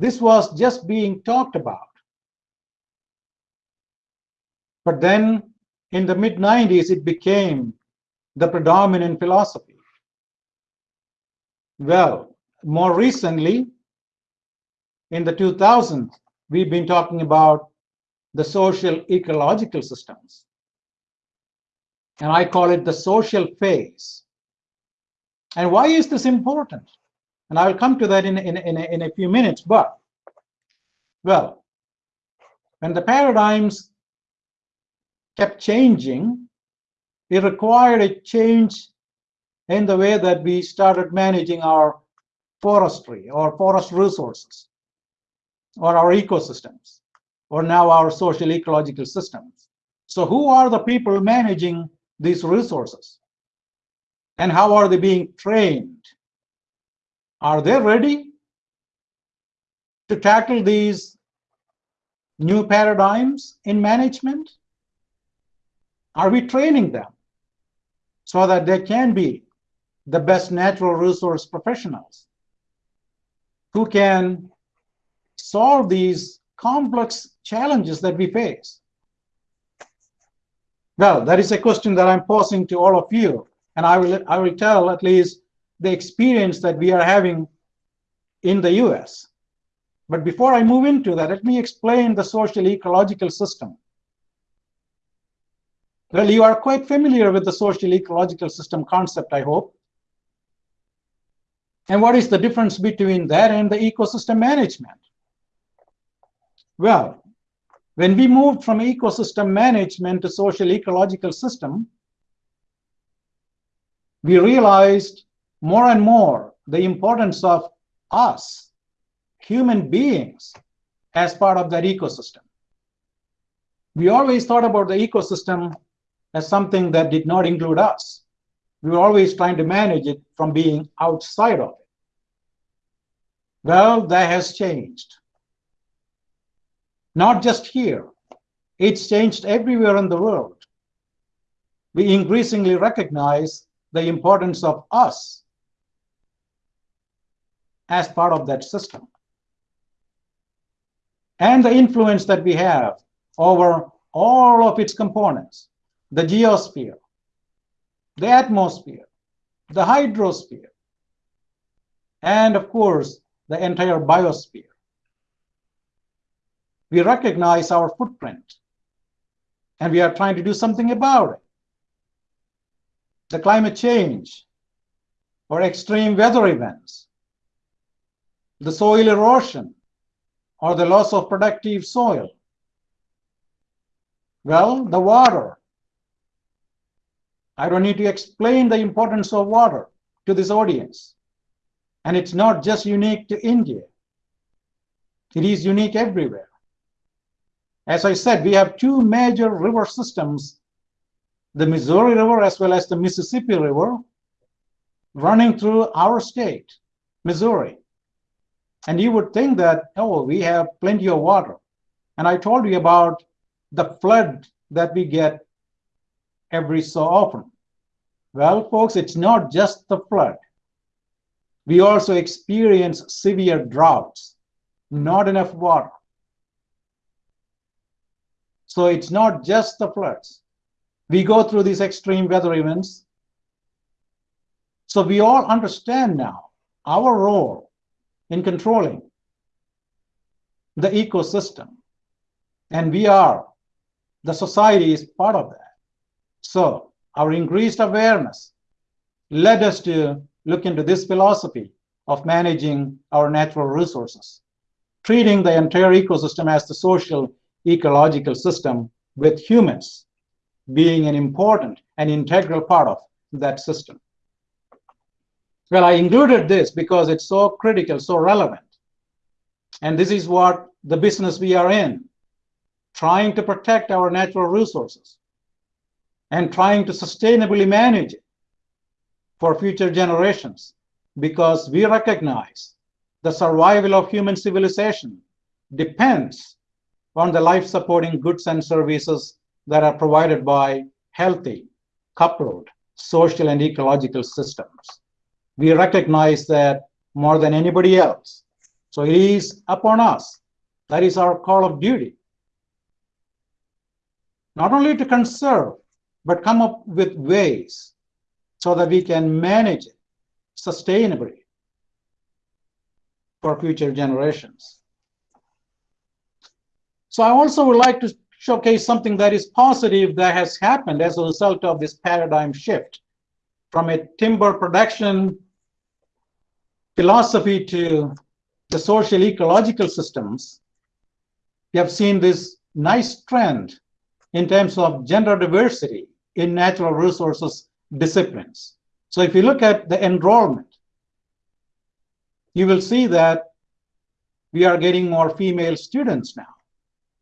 this was just being talked about. But then in the mid 90s, it became the predominant philosophy. Well, more recently, in the 2000s, we've been talking about the social ecological systems. And I call it the social phase. And why is this important? And I'll come to that in, in, in, a, in a few minutes. But, well, when the paradigms kept changing, it required a change in the way that we started managing our forestry or forest resources or our ecosystems or now our social ecological systems. So who are the people managing these resources? And how are they being trained? Are they ready to tackle these new paradigms in management? Are we training them so that they can be the best natural resource professionals who can solve these complex challenges that we face? Well, that is a question that I'm posing to all of you, and I will I will tell at least the experience that we are having in the US. But before I move into that, let me explain the social ecological system Well, you are quite familiar with the social ecological system concept, I hope. And what is the difference between that and the ecosystem management? Well, when we moved from ecosystem management to social ecological system, we realized more and more the importance of us, human beings, as part of that ecosystem. We always thought about the ecosystem as something that did not include us. We were always trying to manage it from being outside of it. Well, that has changed. Not just here, it's changed everywhere in the world. We increasingly recognize the importance of us as part of that system and the influence that we have over all of its components the geosphere, the atmosphere, the hydrosphere, and of course, the entire biosphere. We recognize our footprint and we are trying to do something about it. The climate change or extreme weather events, the soil erosion or the loss of productive soil. Well, the water. I don't need to explain the importance of water to this audience. And it's not just unique to India. It is unique everywhere. As I said, we have two major river systems, the Missouri River as well as the Mississippi River, running through our state, Missouri. And you would think that, oh, we have plenty of water. And I told you about the flood that we get every so often. Well, folks, it's not just the flood. We also experience severe droughts, not enough water. So it's not just the floods. We go through these extreme weather events. So we all understand now our role in controlling the ecosystem. And we are, the society is part of that. So our increased awareness led us to look into this philosophy of managing our natural resources, treating the entire ecosystem as the social ecological system with humans being an important and integral part of that system. Well, I included this because it's so critical, so relevant. And this is what the business we are in, trying to protect our natural resources and trying to sustainably manage it for future generations because we recognize the survival of human civilization depends on the life supporting goods and services that are provided by healthy, coupled social and ecological systems we recognize that more than anybody else. So it is upon us. That is our call of duty. Not only to conserve, but come up with ways so that we can manage it sustainably for future generations. So I also would like to showcase something that is positive that has happened as a result of this paradigm shift from a timber production philosophy to the social ecological systems, we have seen this nice trend in terms of gender diversity in natural resources disciplines. So if you look at the enrollment, you will see that we are getting more female students now.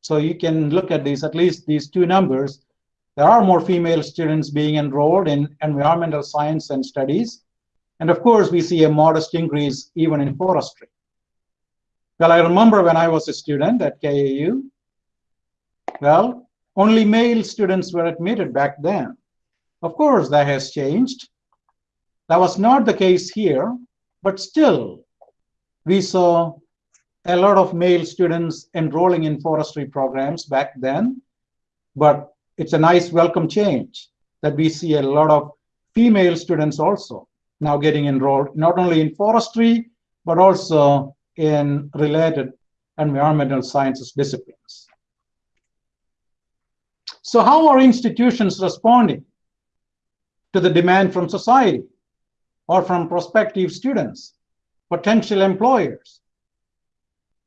So you can look at these, at least these two numbers. There are more female students being enrolled in environmental science and studies. And of course, we see a modest increase even in forestry. Well, I remember when I was a student at KAU, well, only male students were admitted back then. Of course, that has changed. That was not the case here, but still, we saw a lot of male students enrolling in forestry programs back then. But it's a nice welcome change that we see a lot of female students also now getting enrolled not only in forestry, but also in related environmental sciences disciplines. So how are institutions responding to the demand from society or from prospective students, potential employers?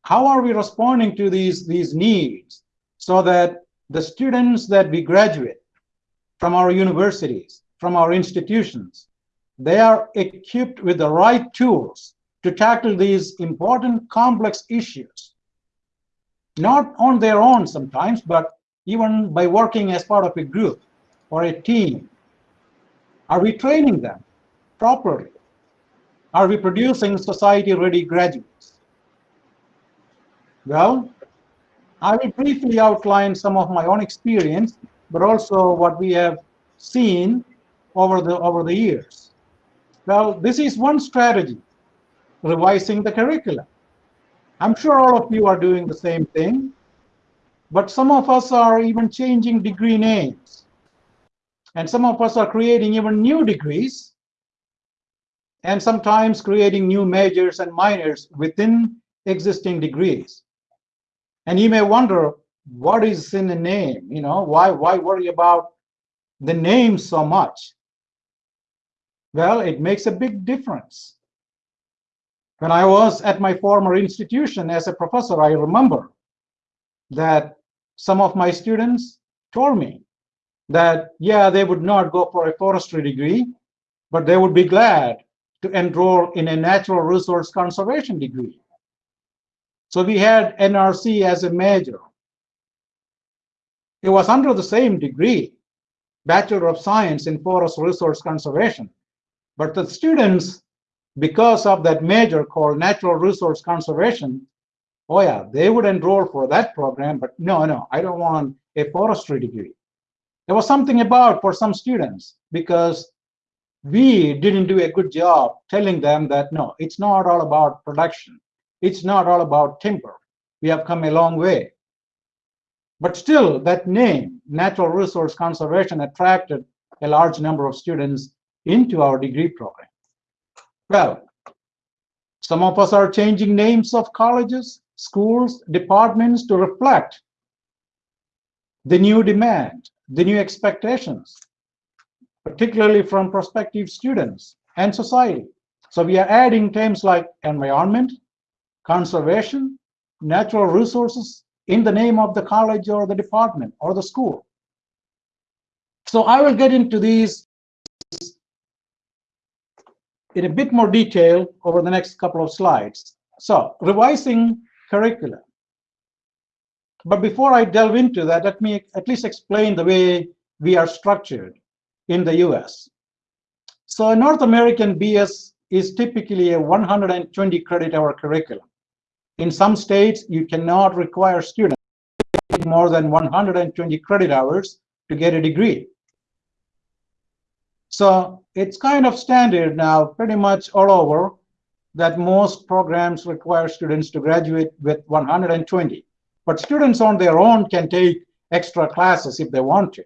How are we responding to these, these needs so that the students that we graduate from our universities, from our institutions, they are equipped with the right tools to tackle these important complex issues, not on their own sometimes, but even by working as part of a group or a team. Are we training them properly? Are we producing society-ready graduates? Well, I will briefly outline some of my own experience, but also what we have seen over the over the years. Well, this is one strategy, revising the curriculum. I'm sure all of you are doing the same thing, but some of us are even changing degree names. And some of us are creating even new degrees, and sometimes creating new majors and minors within existing degrees. And you may wonder, what is in the name? You know, why, why worry about the name so much? Well, it makes a big difference. When I was at my former institution as a professor, I remember that some of my students told me that, yeah, they would not go for a forestry degree, but they would be glad to enroll in a natural resource conservation degree. So we had NRC as a major. It was under the same degree, Bachelor of Science in Forest Resource Conservation. But the students, because of that major called Natural Resource Conservation, oh yeah, they would enroll for that program, but no, no, I don't want a forestry degree. There was something about for some students because we didn't do a good job telling them that no, it's not all about production. It's not all about timber. We have come a long way. But still, that name, Natural Resource Conservation, attracted a large number of students into our degree program. Well, some of us are changing names of colleges, schools, departments to reflect the new demand, the new expectations, particularly from prospective students and society. So we are adding terms like environment, conservation, natural resources in the name of the college or the department or the school. So I will get into these in a bit more detail over the next couple of slides. So revising curricula. But before I delve into that, let me at least explain the way we are structured in the US. So a North American BS is typically a 120 credit hour curriculum. In some states, you cannot require students more than 120 credit hours to get a degree. So it's kind of standard now, pretty much all over, that most programs require students to graduate with 120. But students on their own can take extra classes if they want to.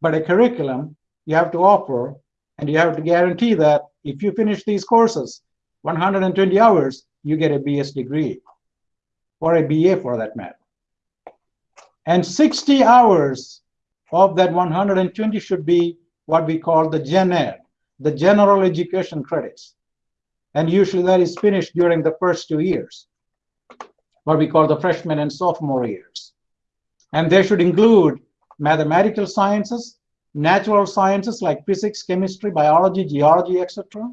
But a curriculum you have to offer, and you have to guarantee that if you finish these courses, 120 hours, you get a BS degree, or a BA for that matter. And 60 hours of that 120 should be what we call the Gen Ed, the general education credits. And usually that is finished during the first two years, what we call the freshman and sophomore years. And they should include mathematical sciences, natural sciences like physics, chemistry, biology, geology, etc.,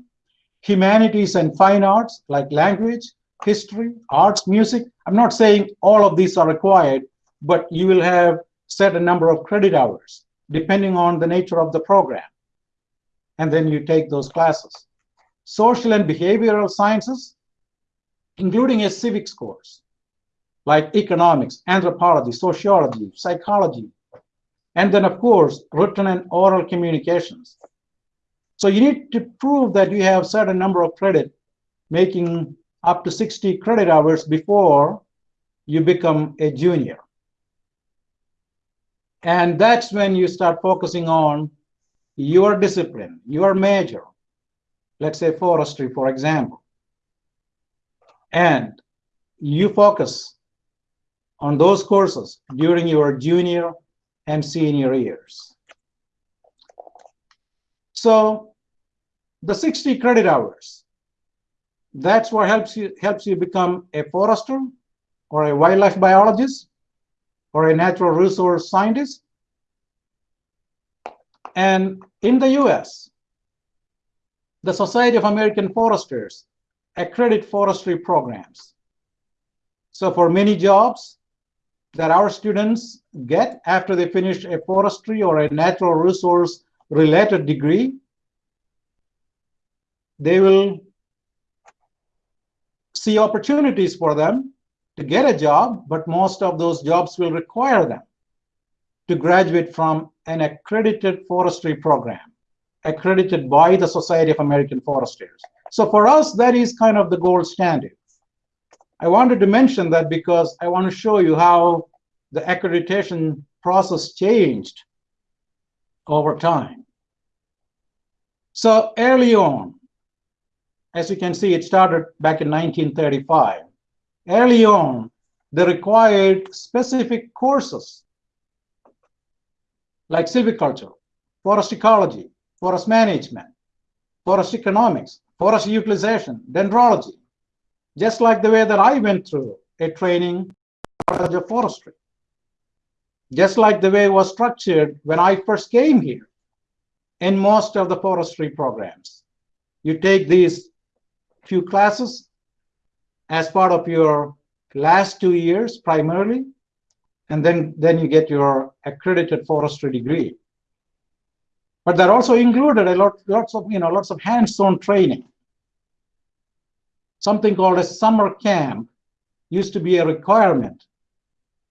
humanities and fine arts like language, history, arts, music. I'm not saying all of these are required, but you will have set a number of credit hours depending on the nature of the program. And then you take those classes. Social and behavioral sciences, including a civics course, like economics, anthropology, sociology, psychology, and then of course, written and oral communications. So you need to prove that you have certain number of credit, making up to 60 credit hours before you become a junior. And that's when you start focusing on your discipline, your major, let's say forestry, for example. And you focus on those courses during your junior and senior years. So the 60 credit hours, that's what helps you helps you become a forester or a wildlife biologist or a natural resource scientist. And in the US, the Society of American Foresters accredit forestry programs. So for many jobs that our students get after they finish a forestry or a natural resource related degree, they will see opportunities for them to get a job, but most of those jobs will require them to graduate from an accredited forestry program, accredited by the Society of American Foresters. So for us, that is kind of the gold standard. I wanted to mention that because I want to show you how the accreditation process changed over time. So early on, as you can see, it started back in 1935. Early on, they required specific courses like silviculture, forest ecology, forest management, forest economics, forest utilization, dendrology, just like the way that I went through a training of forestry, just like the way it was structured when I first came here in most of the forestry programs. You take these few classes as part of your last two years primarily, and then, then you get your accredited forestry degree. But that also included a lot, lots of, you know, lots of hands-on training. Something called a summer camp used to be a requirement,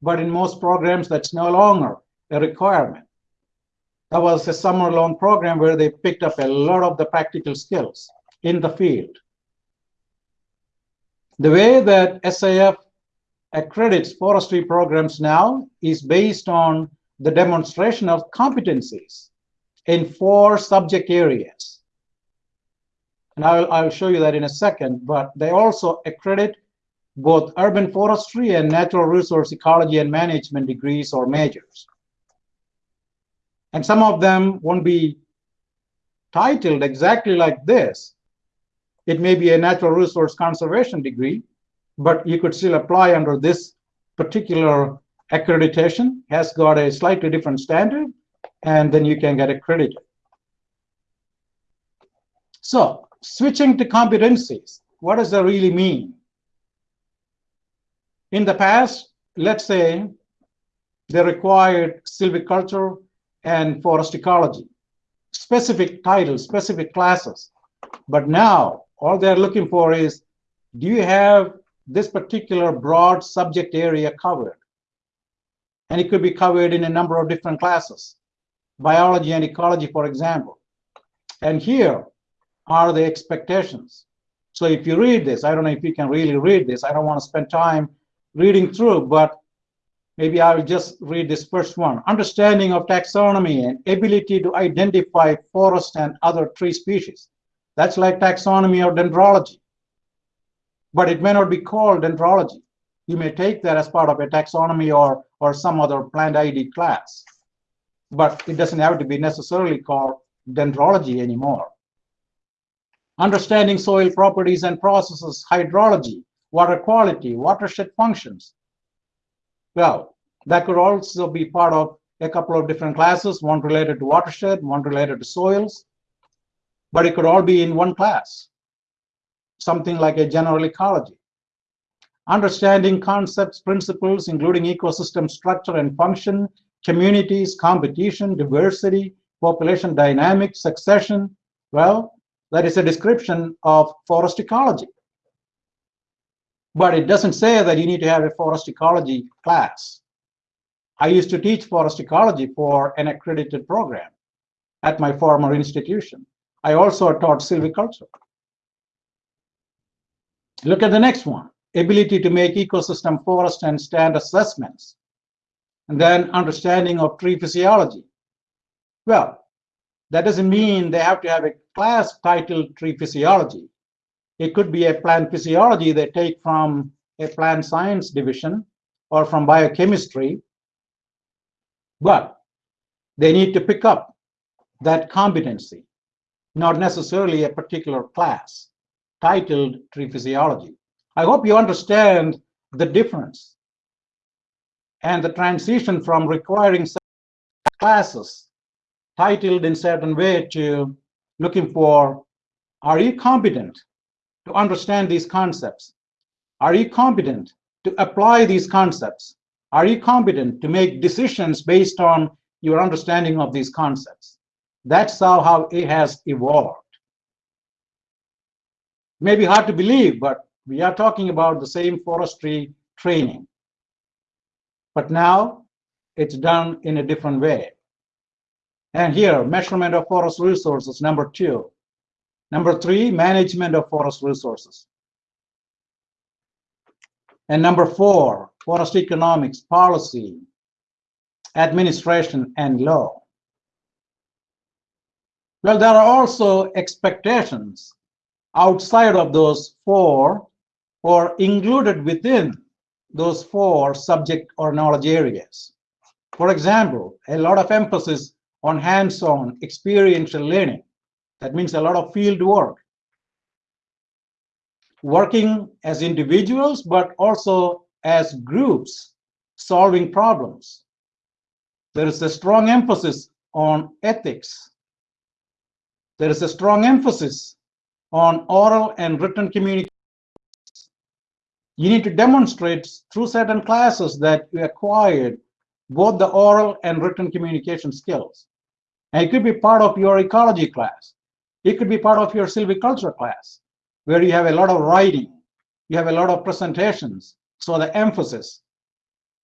but in most programs that's no longer a requirement. That was a summer-long program where they picked up a lot of the practical skills in the field. The way that SAF accredits forestry programs now is based on the demonstration of competencies in four subject areas. And I'll, I'll show you that in a second, but they also accredit both urban forestry and natural resource ecology and management degrees or majors. And some of them won't be titled exactly like this. It may be a natural resource conservation degree, but you could still apply under this particular accreditation, has got a slightly different standard, and then you can get accredited. So switching to competencies, what does that really mean? In the past, let's say they required silviculture and forest ecology, specific titles, specific classes. But now all they're looking for is, do you have this particular broad subject area covered? And it could be covered in a number of different classes biology and ecology, for example. And here are the expectations. So if you read this, I don't know if you can really read this. I don't want to spend time reading through, but maybe I will just read this first one. Understanding of taxonomy and ability to identify forest and other tree species. That's like taxonomy or dendrology. But it may not be called dendrology. You may take that as part of a taxonomy or, or some other plant ID class but it doesn't have to be necessarily called dendrology anymore. Understanding soil properties and processes, hydrology, water quality, watershed functions. Well, that could also be part of a couple of different classes, one related to watershed, one related to soils, but it could all be in one class, something like a general ecology. Understanding concepts, principles, including ecosystem structure and function, communities, competition, diversity, population dynamics, succession. Well, that is a description of forest ecology. But it doesn't say that you need to have a forest ecology class. I used to teach forest ecology for an accredited program at my former institution. I also taught silviculture. Look at the next one, ability to make ecosystem forest and stand assessments and then understanding of tree physiology. Well, that doesn't mean they have to have a class titled tree physiology. It could be a plant physiology they take from a plant science division or from biochemistry. But they need to pick up that competency, not necessarily a particular class titled tree physiology. I hope you understand the difference and the transition from requiring classes titled in certain way to looking for, are you competent to understand these concepts? Are you competent to apply these concepts? Are you competent to make decisions based on your understanding of these concepts? That's how, how it has evolved. Maybe hard to believe, but we are talking about the same forestry training. But now it's done in a different way. And here, measurement of forest resources, number two. Number three, management of forest resources. And number four, forest economics, policy, administration, and law. Well, there are also expectations outside of those four or included within those four subject or knowledge areas. For example, a lot of emphasis on hands-on experiential learning. That means a lot of field work. Working as individuals, but also as groups, solving problems. There is a strong emphasis on ethics. There is a strong emphasis on oral and written communication. You need to demonstrate through certain classes that you acquired both the oral and written communication skills. And it could be part of your ecology class. It could be part of your silviculture class, where you have a lot of writing, you have a lot of presentations. So the emphasis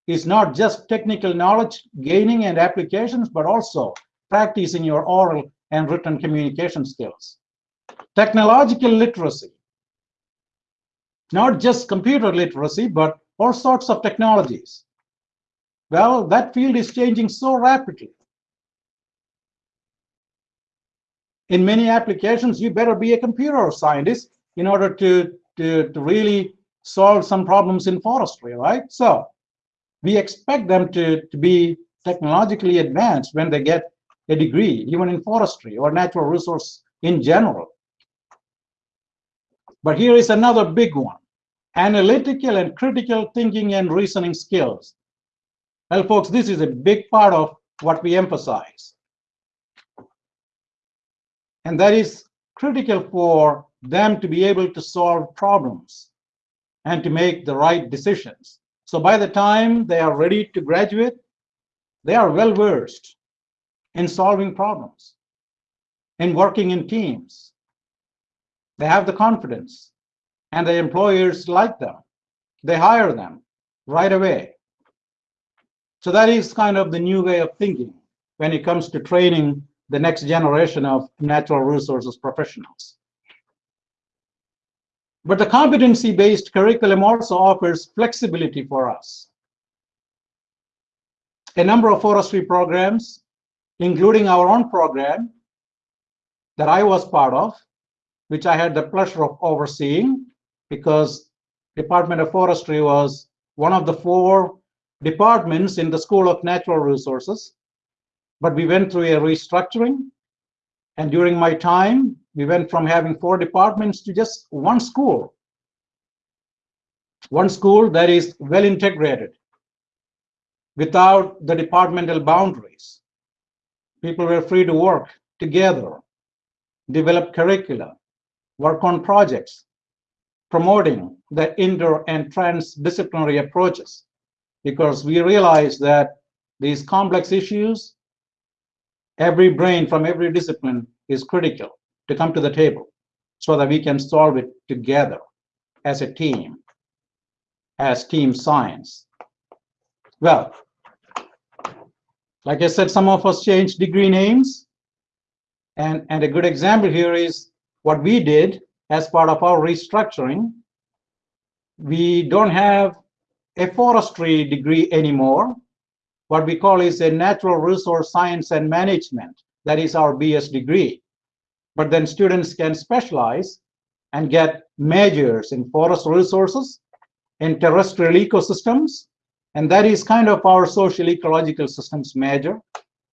is not just technical knowledge gaining and applications, but also practicing your oral and written communication skills. Technological literacy, not just computer literacy, but all sorts of technologies. Well, that field is changing so rapidly. In many applications, you better be a computer scientist in order to, to, to really solve some problems in forestry, right? So we expect them to, to be technologically advanced when they get a degree, even in forestry or natural resource in general. But here is another big one, analytical and critical thinking and reasoning skills. Well, folks, this is a big part of what we emphasize. And that is critical for them to be able to solve problems and to make the right decisions. So by the time they are ready to graduate, they are well versed in solving problems, in working in teams. They have the confidence and the employers like them. They hire them right away. So that is kind of the new way of thinking when it comes to training the next generation of natural resources professionals. But the competency-based curriculum also offers flexibility for us. A number of forestry programs, including our own program that I was part of, which I had the pleasure of overseeing because Department of Forestry was one of the four departments in the School of Natural Resources. But we went through a restructuring. And during my time, we went from having four departments to just one school. One school that is well integrated without the departmental boundaries. People were free to work together, develop curricula, work on projects, promoting the inter and transdisciplinary approaches because we realize that these complex issues, every brain from every discipline is critical to come to the table so that we can solve it together as a team, as team science. Well, like I said, some of us changed degree names. And, and a good example here is what we did as part of our restructuring. We don't have a forestry degree anymore. What we call is a natural resource science and management. That is our BS degree. But then students can specialize and get majors in forest resources, in terrestrial ecosystems, and that is kind of our social ecological systems major.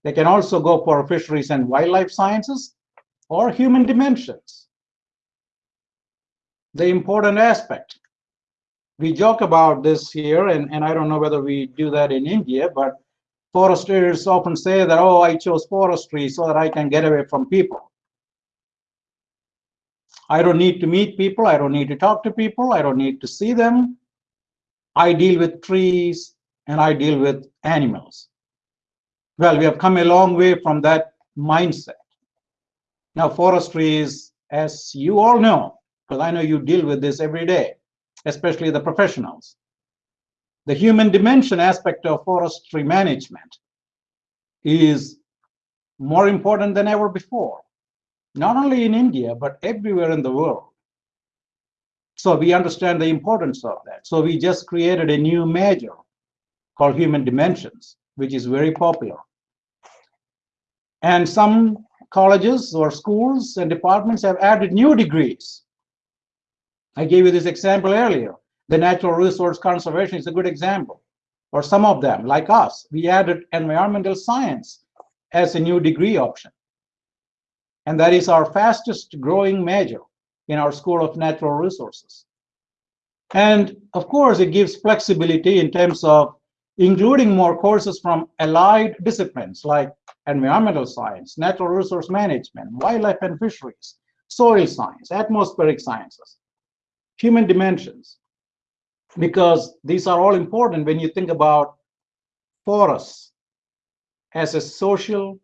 They can also go for fisheries and wildlife sciences or human dimensions. The important aspect. We joke about this here, and, and I don't know whether we do that in India, but foresters often say that, oh, I chose forestry so that I can get away from people. I don't need to meet people. I don't need to talk to people. I don't need to see them. I deal with trees and I deal with animals. Well, we have come a long way from that mindset. Now, forestry is, as you all know, because I know you deal with this every day, especially the professionals. The human dimension aspect of forestry management is more important than ever before, not only in India, but everywhere in the world. So we understand the importance of that. So we just created a new major called human dimensions, which is very popular. And some colleges or schools and departments have added new degrees. I gave you this example earlier. The natural resource conservation is a good example. Or some of them, like us, we added environmental science as a new degree option. And that is our fastest growing major in our School of Natural Resources. And of course, it gives flexibility in terms of including more courses from allied disciplines like environmental science, natural resource management, wildlife and fisheries, soil science, atmospheric sciences, human dimensions, because these are all important when you think about forests as a social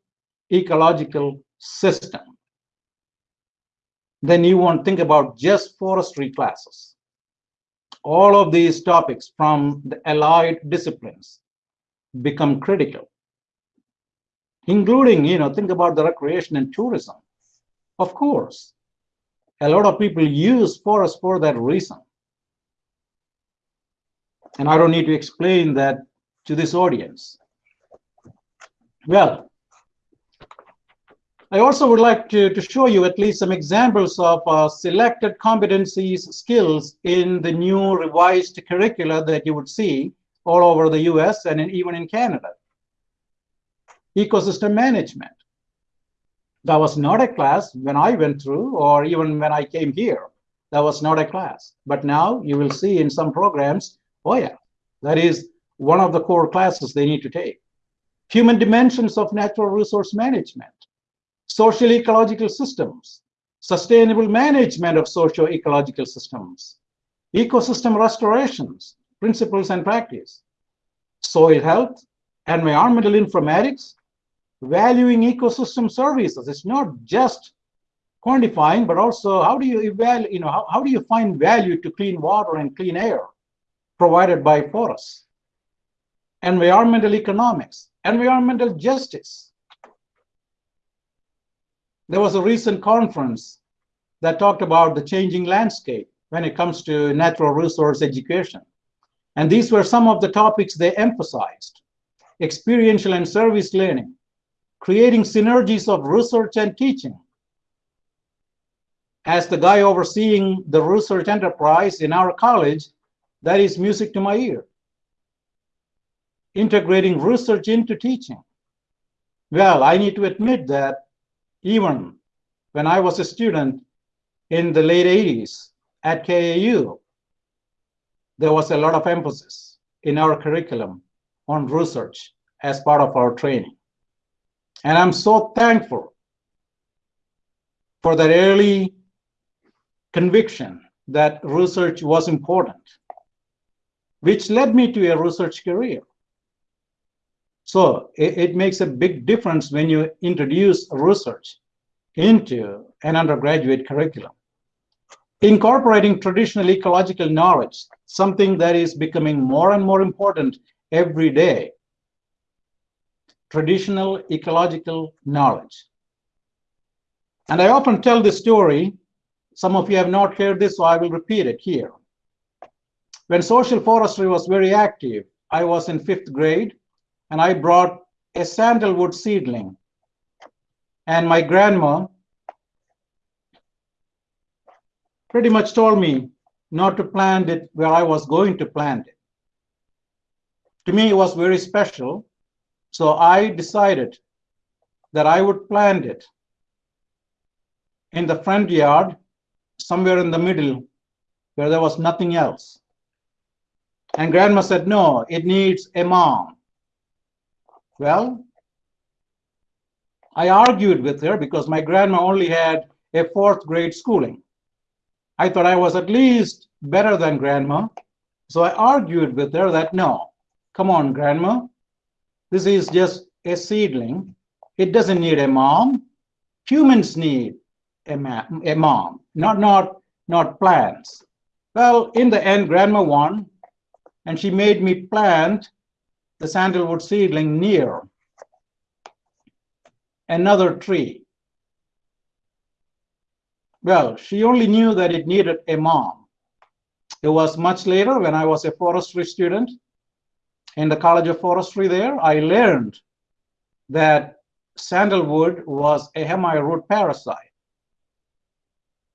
ecological system. Then you won't think about just forestry classes. All of these topics from the allied disciplines become critical including, you know, think about the recreation and tourism. Of course, a lot of people use forests for that reason. And I don't need to explain that to this audience. Well, I also would like to, to show you at least some examples of uh, selected competencies, skills in the new revised curricula that you would see all over the US and in, even in Canada ecosystem management. That was not a class when I went through, or even when I came here. That was not a class. But now you will see in some programs, oh yeah, that is one of the core classes they need to take. Human dimensions of natural resource management, social ecological systems, sustainable management of socio ecological systems, ecosystem restorations, principles and practice, soil health, environmental informatics, valuing ecosystem services. It's not just quantifying, but also how do you evaluate, you know, how, how do you find value to clean water and clean air provided by forests? Environmental economics, environmental justice. There was a recent conference that talked about the changing landscape when it comes to natural resource education. And these were some of the topics they emphasized. Experiential and service learning, creating synergies of research and teaching. As the guy overseeing the research enterprise in our college, that is music to my ear. Integrating research into teaching. Well, I need to admit that even when I was a student in the late 80s at KAU, there was a lot of emphasis in our curriculum on research as part of our training. And I'm so thankful for that early conviction that research was important, which led me to a research career. So it, it, makes a big difference when you introduce research into an undergraduate curriculum. Incorporating traditional ecological knowledge, something that is becoming more and more important every day traditional ecological knowledge. And I often tell this story. Some of you have not heard this, so I will repeat it here. When social forestry was very active, I was in fifth grade and I brought a sandalwood seedling. And my grandma pretty much told me not to plant it where I was going to plant it. To me, it was very special so I decided that I would plant it in the front yard, somewhere in the middle, where there was nothing else. And grandma said, no, it needs a mom. Well, I argued with her because my grandma only had a fourth grade schooling. I thought I was at least better than grandma. So I argued with her that no, come on, grandma. This is just a seedling. It doesn't need a mom. Humans need a, ma- a mom, not, not, not plants. Well, in the end, grandma won, and she made me plant the sandalwood seedling near another tree. Well, she only knew that it needed a mom. It was much later when I was a forestry student in the College of Forestry there, I learned that sandalwood was a hemiroot parasite.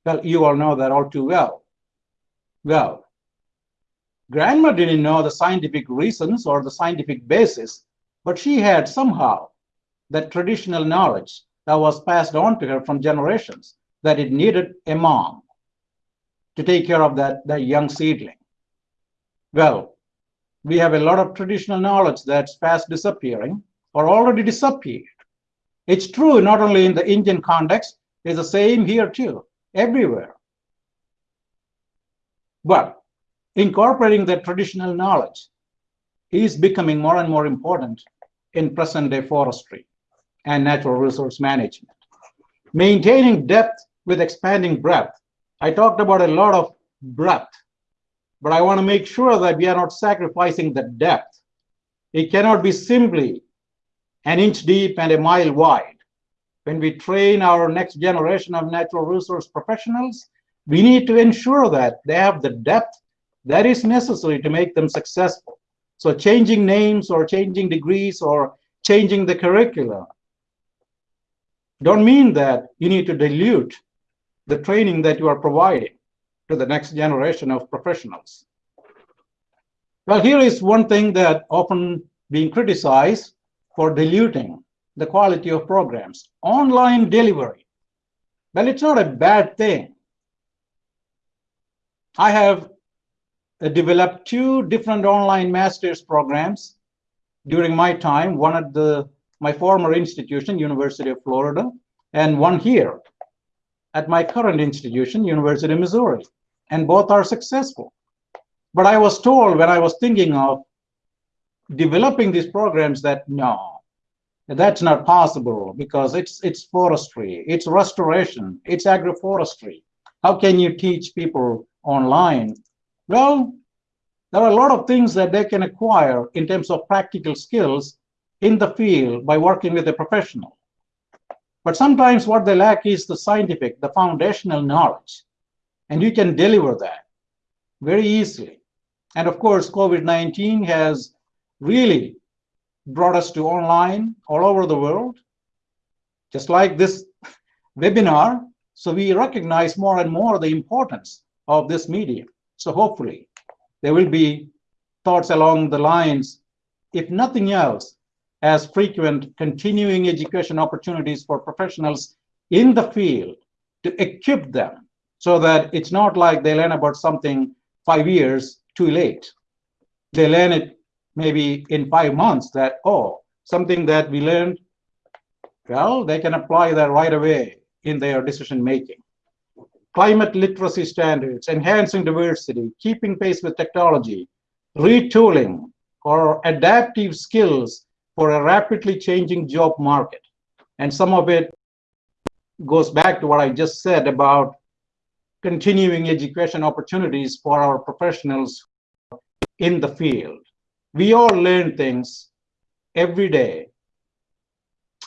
Well, you all know that all too well. Well, grandma didn't know the scientific reasons or the scientific basis, but she had somehow that traditional knowledge that was passed on to her from generations that it needed a mom to take care of that, that young seedling. Well, we have a lot of traditional knowledge that's fast disappearing or already disappeared. It's true not only in the Indian context, it's the same here too, everywhere. But incorporating that traditional knowledge is becoming more and more important in present day forestry and natural resource management. Maintaining depth with expanding breadth. I talked about a lot of breadth, but I want to make sure that we are not sacrificing the depth. It cannot be simply an inch deep and a mile wide. When we train our next generation of natural resource professionals, we need to ensure that they have the depth that is necessary to make them successful. So changing names or changing degrees or changing the curriculum don't mean that you need to dilute the training that you are providing to the next generation of professionals. Well, here is one thing that often being criticized for diluting the quality of programs. Online delivery. Well, it's not a bad thing. I have Uh, developed two different online master's programs during my time, one at the my former institution, University of Florida, and one here at my current institution, University of Missouri. And both are successful. But I was told when I was thinking of developing these programs that no, that's not possible because it's it's forestry, it's restoration, it's agroforestry. How can you teach people online? Well, there are a lot of things that they can acquire in terms of practical skills in the field by working with a professional. But sometimes what they lack is the scientific, the foundational knowledge. And you can deliver that very easily. And of course, COVID-19 has really brought us to online all over the world, just like this webinar. So we recognize more and more the importance of this medium. So hopefully there will be thoughts along the lines, if nothing else, as frequent continuing education opportunities for professionals in the field to equip them so that it's not like they learn about something five years too late. They learn it maybe in five months that, oh, something that we learned, well, they can apply that right away in their decision making. Climate literacy standards, enhancing diversity, keeping pace with technology, retooling, or adaptive skills for a rapidly changing job market. And some of it goes back to what I just said about continuing education opportunities for our professionals in the field. We all learn things every day.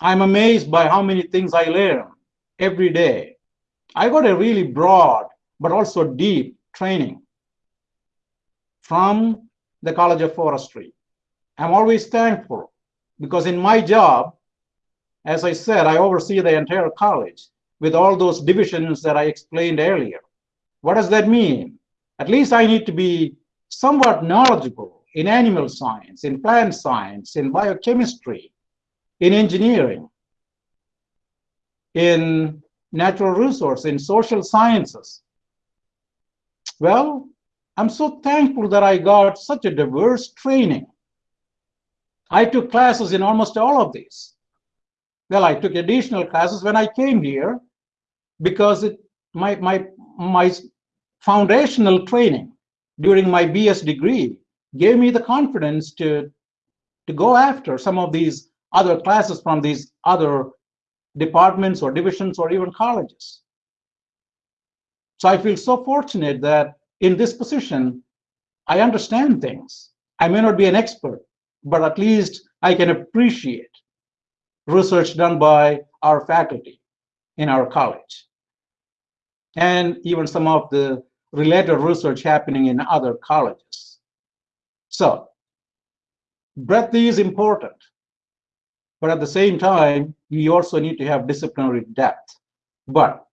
I'm amazed by how many things I learn every day. I got a really broad but also deep training from the College of Forestry. I'm always thankful because in my job, as I said, I oversee the entire college with all those divisions that I explained earlier. What does that mean? At least I need to be somewhat knowledgeable in animal science, in plant science, in biochemistry, in engineering. in natural resource, in social sciences. Well, I'm so thankful that I got such a diverse training. I took classes in almost all of these. Well, I took additional classes when I came here because it my my my foundational training during my BS degree gave me the confidence to to go after some of these other classes from these other departments or divisions or even colleges. So I feel so fortunate that in this position, I understand things. I may not be an expert, but at least I can appreciate research done by our faculty in our college and even some of the related research happening in other colleges. So breadth is important, but at the same time, you also need to have disciplinary depth. But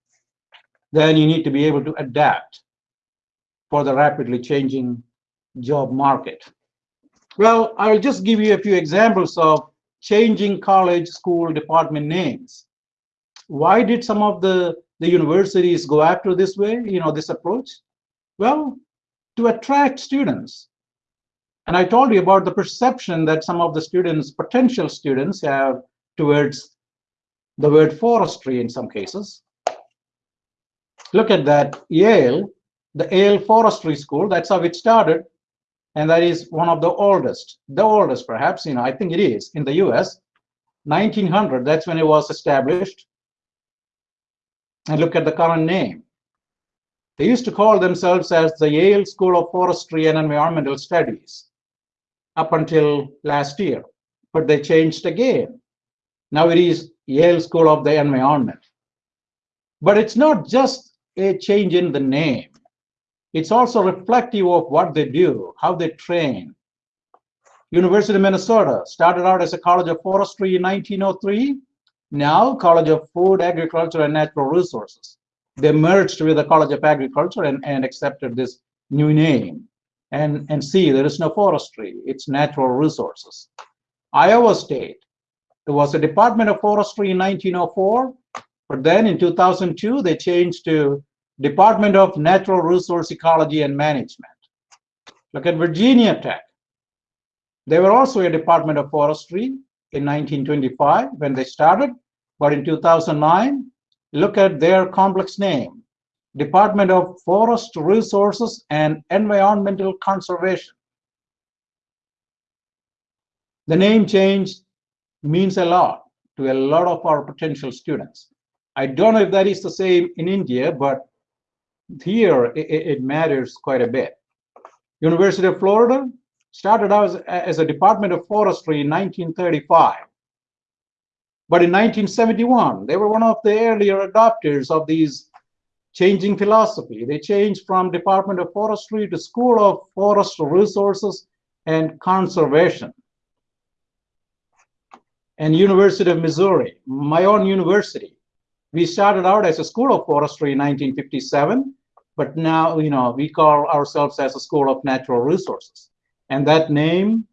then you need to be able to adapt for the rapidly changing job market. Well, I'll just give you a few examples of changing college, school, department names. Why did some of the, the universities go after this way, you know, this approach? Well, to attract students. And I told you about the perception that some of the students, potential students, have towards the word forestry in some cases. Look at that, Yale, the Yale Forestry School, that's how it started. And that is one of the oldest, the oldest perhaps, you know, I think it is in the US. 1900, that's when it was established. And look at the current name. They used to call themselves as the Yale School of Forestry and Environmental Studies up until last year, but they changed again. Now it is Yale School of the Environment. But it's not just a change in the name. It's also reflective of what they do, how they train. University of Minnesota started out as a College of Forestry in 1903, now College of Food, Agriculture, and Natural Resources. They merged with the College of Agriculture and, and accepted this new name. And, and see, there is no forestry, it's natural resources. Iowa State, there was a Department of Forestry in 1904, but then in 2002, they changed to Department of Natural Resource Ecology and Management. Look at Virginia Tech. They were also a Department of Forestry in 1925 when they started, but in 2009, look at their complex name, Department of Forest Resources and Environmental Conservation. The name change means a lot to a lot of our potential students. I don't know if that is the same in India, but here it, it matters quite a bit. University of Florida started out as, as a Department of Forestry in 1935. But in 1971, they were one of the earlier adopters of these changing philosophy. They changed from Department of Forestry to School of Forest Resources and Conservation. And University of Missouri, my own university, we started out as a School of Forestry in 1957, but now, you know, we call ourselves as a School of Natural Resources. And that name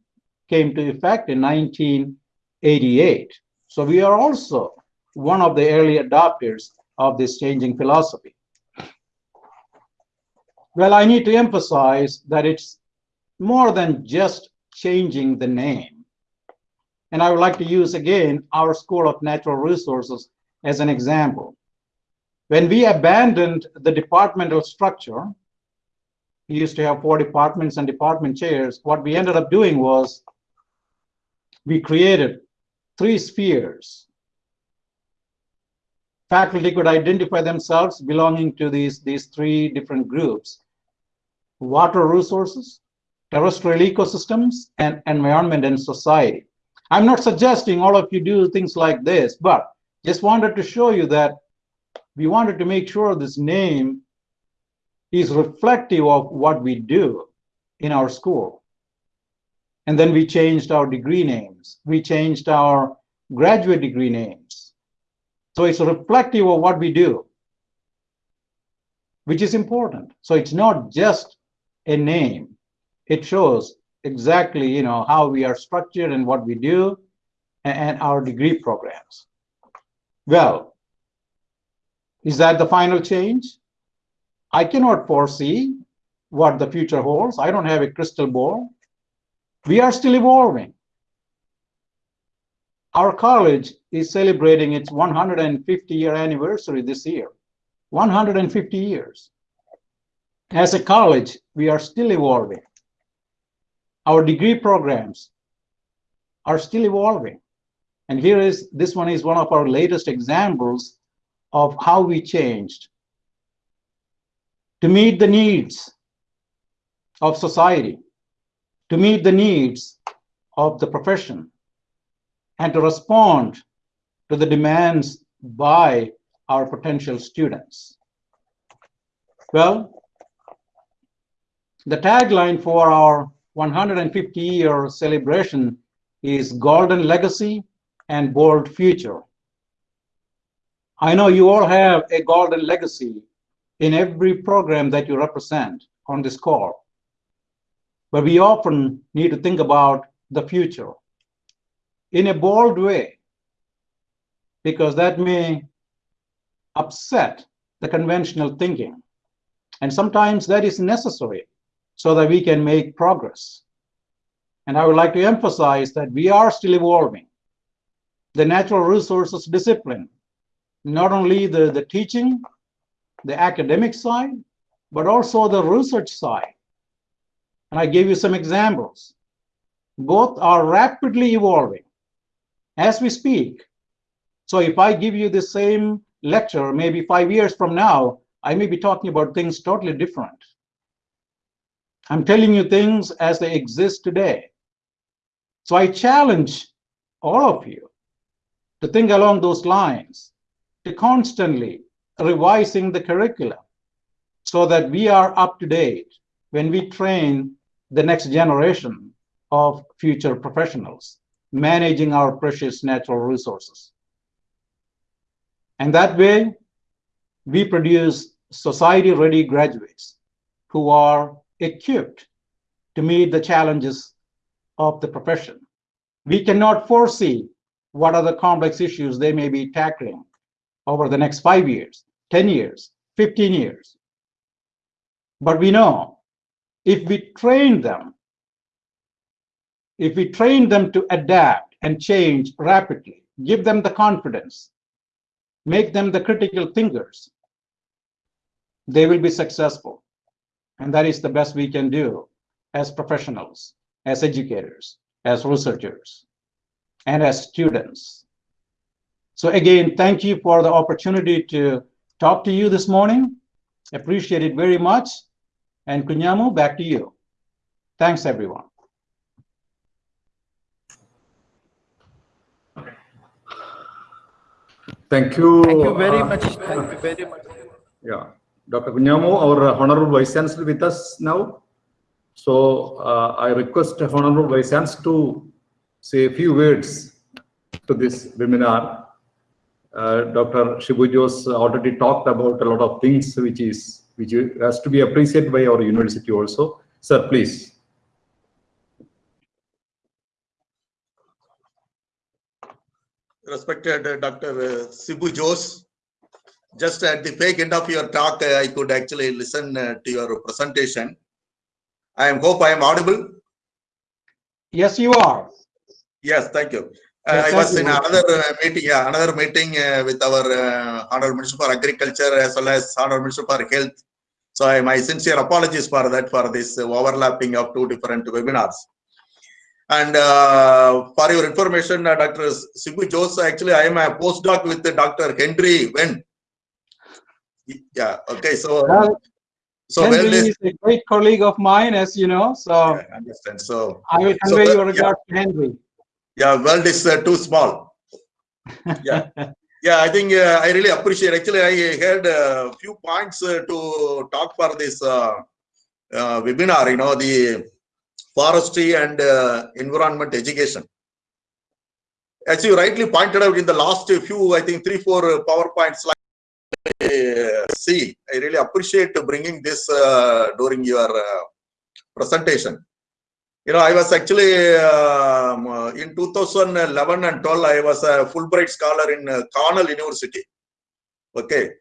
came to effect in 1988. So we are also one of the early adopters of this changing philosophy. Well, I need to emphasize that it's more than just changing the name. And I would like to use again our School of Natural Resources as an example. When we abandoned the departmental structure, we used to have four departments and department chairs. What we ended up doing was we created three spheres. Faculty could identify themselves belonging to these, these three different groups. Water resources, terrestrial ecosystems, and environment and society. I'm not suggesting all of you do things like this, but just wanted to show you that we wanted to make sure this name is reflective of what we do in our school. And then we changed our degree names. We changed our graduate degree names. So it's reflective of what we do, which is important. So it's not just a name. It shows exactly, you know, how we are structured and what we do and our degree programs. Well, Is that the final change? I cannot foresee what the future holds. I don't have a crystal ball. We are still evolving. Our college is celebrating its 150 year anniversary this year. 150 years. As a college, we are still evolving. Our degree programs are still evolving. And here is, this one is one of our latest examples of how we changed to meet the needs of society, to meet the needs of the profession, and to respond to the demands by our potential students. Well, the tagline for our 150 year celebration is Golden Legacy and Bold Future. I know you all have a golden legacy in every program that you represent on this call. But we often need to think about the future in a bold way, because that may upset the conventional thinking. And sometimes that is necessary so that we can make progress. And I would like to emphasize that we are still evolving. The natural resources discipline, not only the, the teaching, the academic side, but also the research side. And I gave you some examples. Both are rapidly evolving as we speak. So if I give you the same lecture, maybe five years from now, I may be talking about things totally different. I'm telling you things as they exist today. So I challenge all of you to think along those lines, to constantly revising the curriculum so that we are up to date when we train the next generation of future professionals managing our precious natural resources. And that way, we produce society-ready graduates who are equipped to meet the challenges of the profession. We cannot foresee what other complex issues they may be tackling over the next five years, 10 years, 15 years. But we know if we train them, if we train them to adapt and change rapidly, give them the confidence, make them the critical thinkers, they will be successful. And that is the best we can do as professionals, as educators, as researchers, and as students. So again, thank you for the opportunity to talk to you this morning. Appreciate it very much. And Kunhamu, back to you. Thanks, everyone. Thank you. Thank you very uh, much. Thank you very much. Yeah, Dr. Kunhamu, our Honorable Vice Chancellor with us now. So uh, I request Honorable Vice Chancellor to say a few words to this webinar. Uh, Dr. Shibu Jose already talked about a lot of things which is which has to be appreciated by our university also. Sir, please. respected uh, Dr. uh, Shibu Jose. Just at the fake end of your talk, uh, I could actually listen uh, to your presentation. I am hope I am audible. Yes, you are. Yes, thank you. Uh, Yes, I was in another uh, meeting, yeah, another meeting uh, with our uh, Honorable Minister for Agriculture as well as Honorable Minister for Health. So I, my sincere apologies for that, for this uh, overlapping of two different webinars. And uh, for your information, uh, Dr. Shibu Jose, actually, I am a postdoc with Dr. Henry Nguyen. Yeah, okay, so, Well, so Henry is a great colleague of mine, as you know, so I understand. So, I will convey that- your yeah. regards to Henry. yeah, world is uh, too small. Yeah. Yeah, I think uh, I really appreciate. Actually, I had a few points uh, to talk for this uh, uh, webinar. You know, the forestry and uh, environment education. As you rightly pointed out in the last few, I think three, four uh, PowerPoint slides. See, I really appreciate bringing this uh, during your uh, presentation. You know, I was actually um, uh, in 2011 and 12, I was a Fulbright scholar in uh, Cornell University. Okay.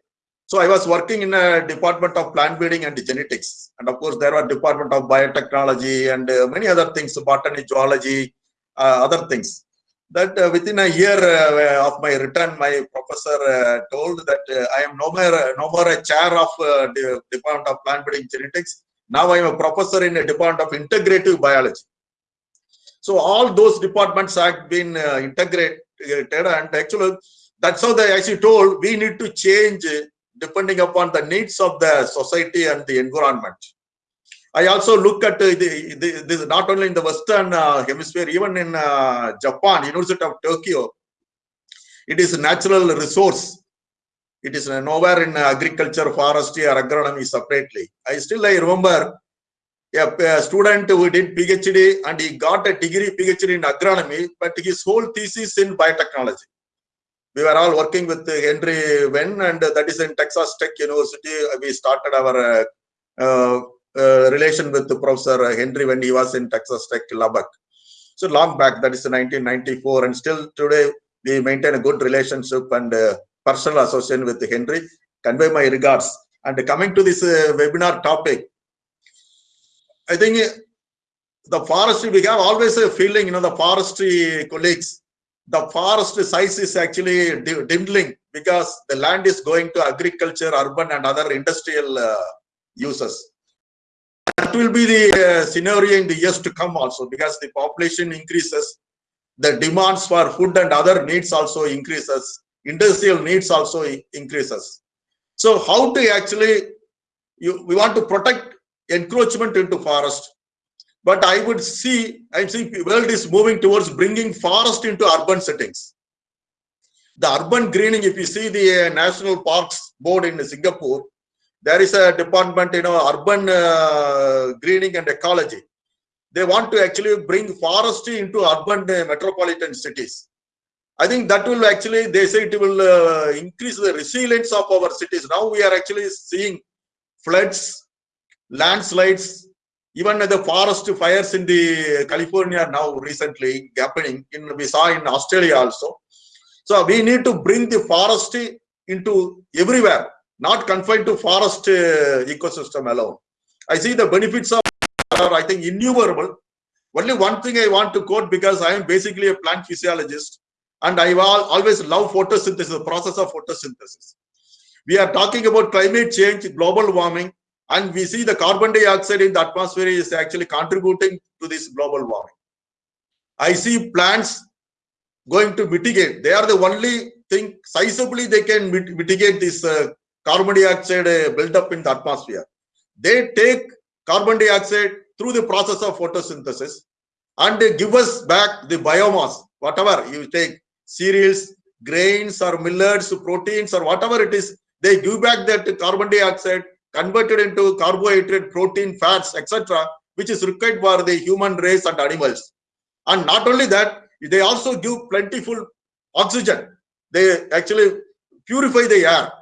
So I was working in a department of plant breeding and genetics. And of course, there were department of biotechnology and uh, many other things, botany, zoology, other things. That uh, within a year uh, of my return, my professor uh, told that uh, I am no more, no more a chair of uh, the department of plant breeding genetics. Now I am a professor in a department of integrative biology. So all those departments have been uh, integrated and actually that's how they actually told we need to change uh, depending upon the needs of the society and the environment. I also look at the, the, this not only in the Western uh, hemisphere, even in uh, Japan, University of Tokyo, it is a natural resource. It is nowhere in agriculture, forestry or agronomy separately. I still, I remember a, a student who did PhD and he got a degree PhD in agronomy, but his whole thesis in biotechnology. We were all working with Henry Nguyen, and that is in Texas Tech University. We started our uh, uh, uh, relation with Professor Henry when he was in Texas Tech Lubbock. So long back, that is 1994, and still today we maintain a good relationship and uh, personal association with Henry. Convey my regards. And coming to this uh, webinar topic, I think uh, the forestry, we have always a feeling, you know, the forestry colleagues, the forest size is actually dwindling because the land is going to agriculture, urban and other industrial uh, uses. That will be the uh, scenario in the years to come also because the population increases, the demands for food and other needs also increases, industrial needs also increases. So how to actually, you, we want to protect encroachment into forest. But I would see, I see the world is moving towards bringing forest into urban settings. The urban greening, if you see the uh, National Parks Board in Singapore, there is a department, you know, urban uh, greening and ecology. They want to actually bring forestry into urban uh, metropolitan cities. I think that will actually, they say it will uh, increase the resilience of our cities. Now we are actually seeing floods, landslides, even the forest fires in the California now recently happening. In we saw in Australia also. So we need to bring the forestry into everywhere, not confined to forest uh, ecosystem alone. I see the benefits of are, I think, innumerable. Only one thing I want to quote because I am basically a plant physiologist and I always love photosynthesis, the process of photosynthesis. We are talking about climate change, global warming, and we see the carbon dioxide in the atmosphere is actually contributing to this global warming. I see plants going to mitigate. They are the only thing sizably they can mit- mitigate this uh, carbon dioxide uh, buildup in the atmosphere. They take carbon dioxide through the process of photosynthesis and they give us back the biomass, whatever you take, cereals, grains or millets, proteins or whatever it is, they give back that carbon dioxide converted into carbohydrate, protein, fats, etc., which is required for the human race and animals. And not only that, they also give plentiful oxygen. They actually purify the air.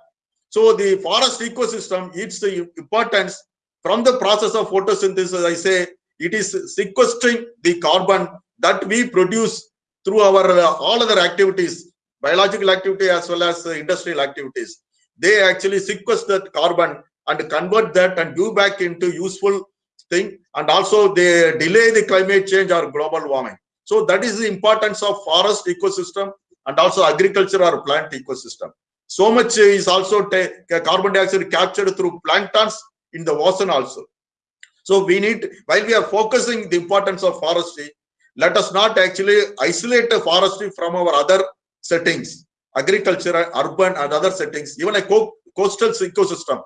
So the forest ecosystem, its the importance from the process of photosynthesis, I say, it is sequestering the carbon that we produce through our uh, all other activities, biological activity as well as uh, industrial activities. They actually sequester that carbon and convert that and give back into useful thing. And also they delay the climate change or global warming. So that is the importance of forest ecosystem and also agriculture or plant ecosystem so much is also carbon dioxide captured through planktons in the ocean also. So we need while we are focusing the importance of forestry let us not actually isolate the forestry from our other settings agriculture urban and other settings even a co- coastal ecosystem.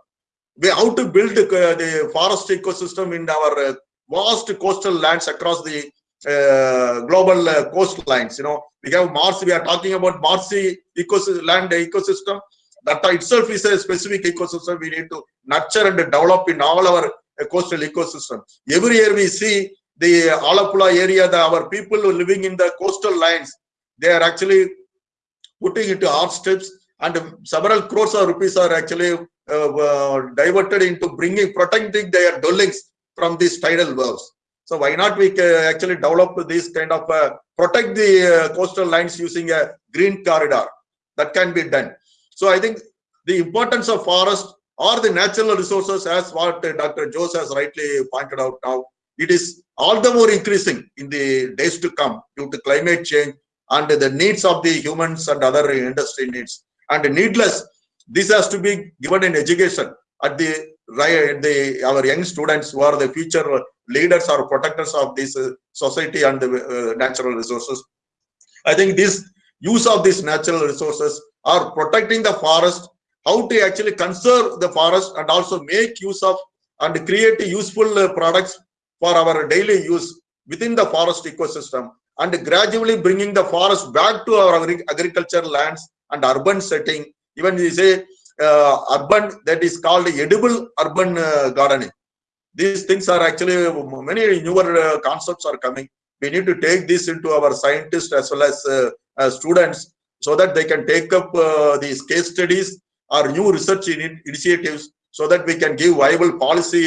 We how to build uh, the forest ecosystem in our uh, vast coastal lands across the uh, global uh, coastlines. You know, we have Mars. We are talking about Marsy ecosystem, land ecosystem. That itself is a specific ecosystem we need to nurture and develop in all our uh, coastal ecosystem. Every year we see the Alappuzha area, the, our people living in the coastal lines, they are actually putting into art strips and several crores of rupees are actually uh, uh, diverted into bringing protecting their dwellings from these tidal waves so why not we actually develop this kind of uh, protect the uh, coastal lines using a green corridor that can be done so i think the importance of forest or the natural resources as what Dr. Jose has rightly pointed out now, it is all the more increasing in the days to come due to climate change and the needs of the humans and other industry needs. And needless, this has to be given in education at the right, the our young students who are the future leaders or protectors of this uh, society and the uh, natural resources. I think this use of these natural resources are protecting the forest, how to actually conserve the forest and also make use of and create useful uh, products for our daily use within the forest ecosystem and gradually bringing the forest back to our agri- agricultural lands and urban setting. Even we say uh, urban that is called edible urban uh, gardening. These things are actually many newer uh, concepts are coming. We need to take this into our scientists as well as uh, uh, students so that they can take up uh, these case studies or new research in initiatives so that we can give viable policy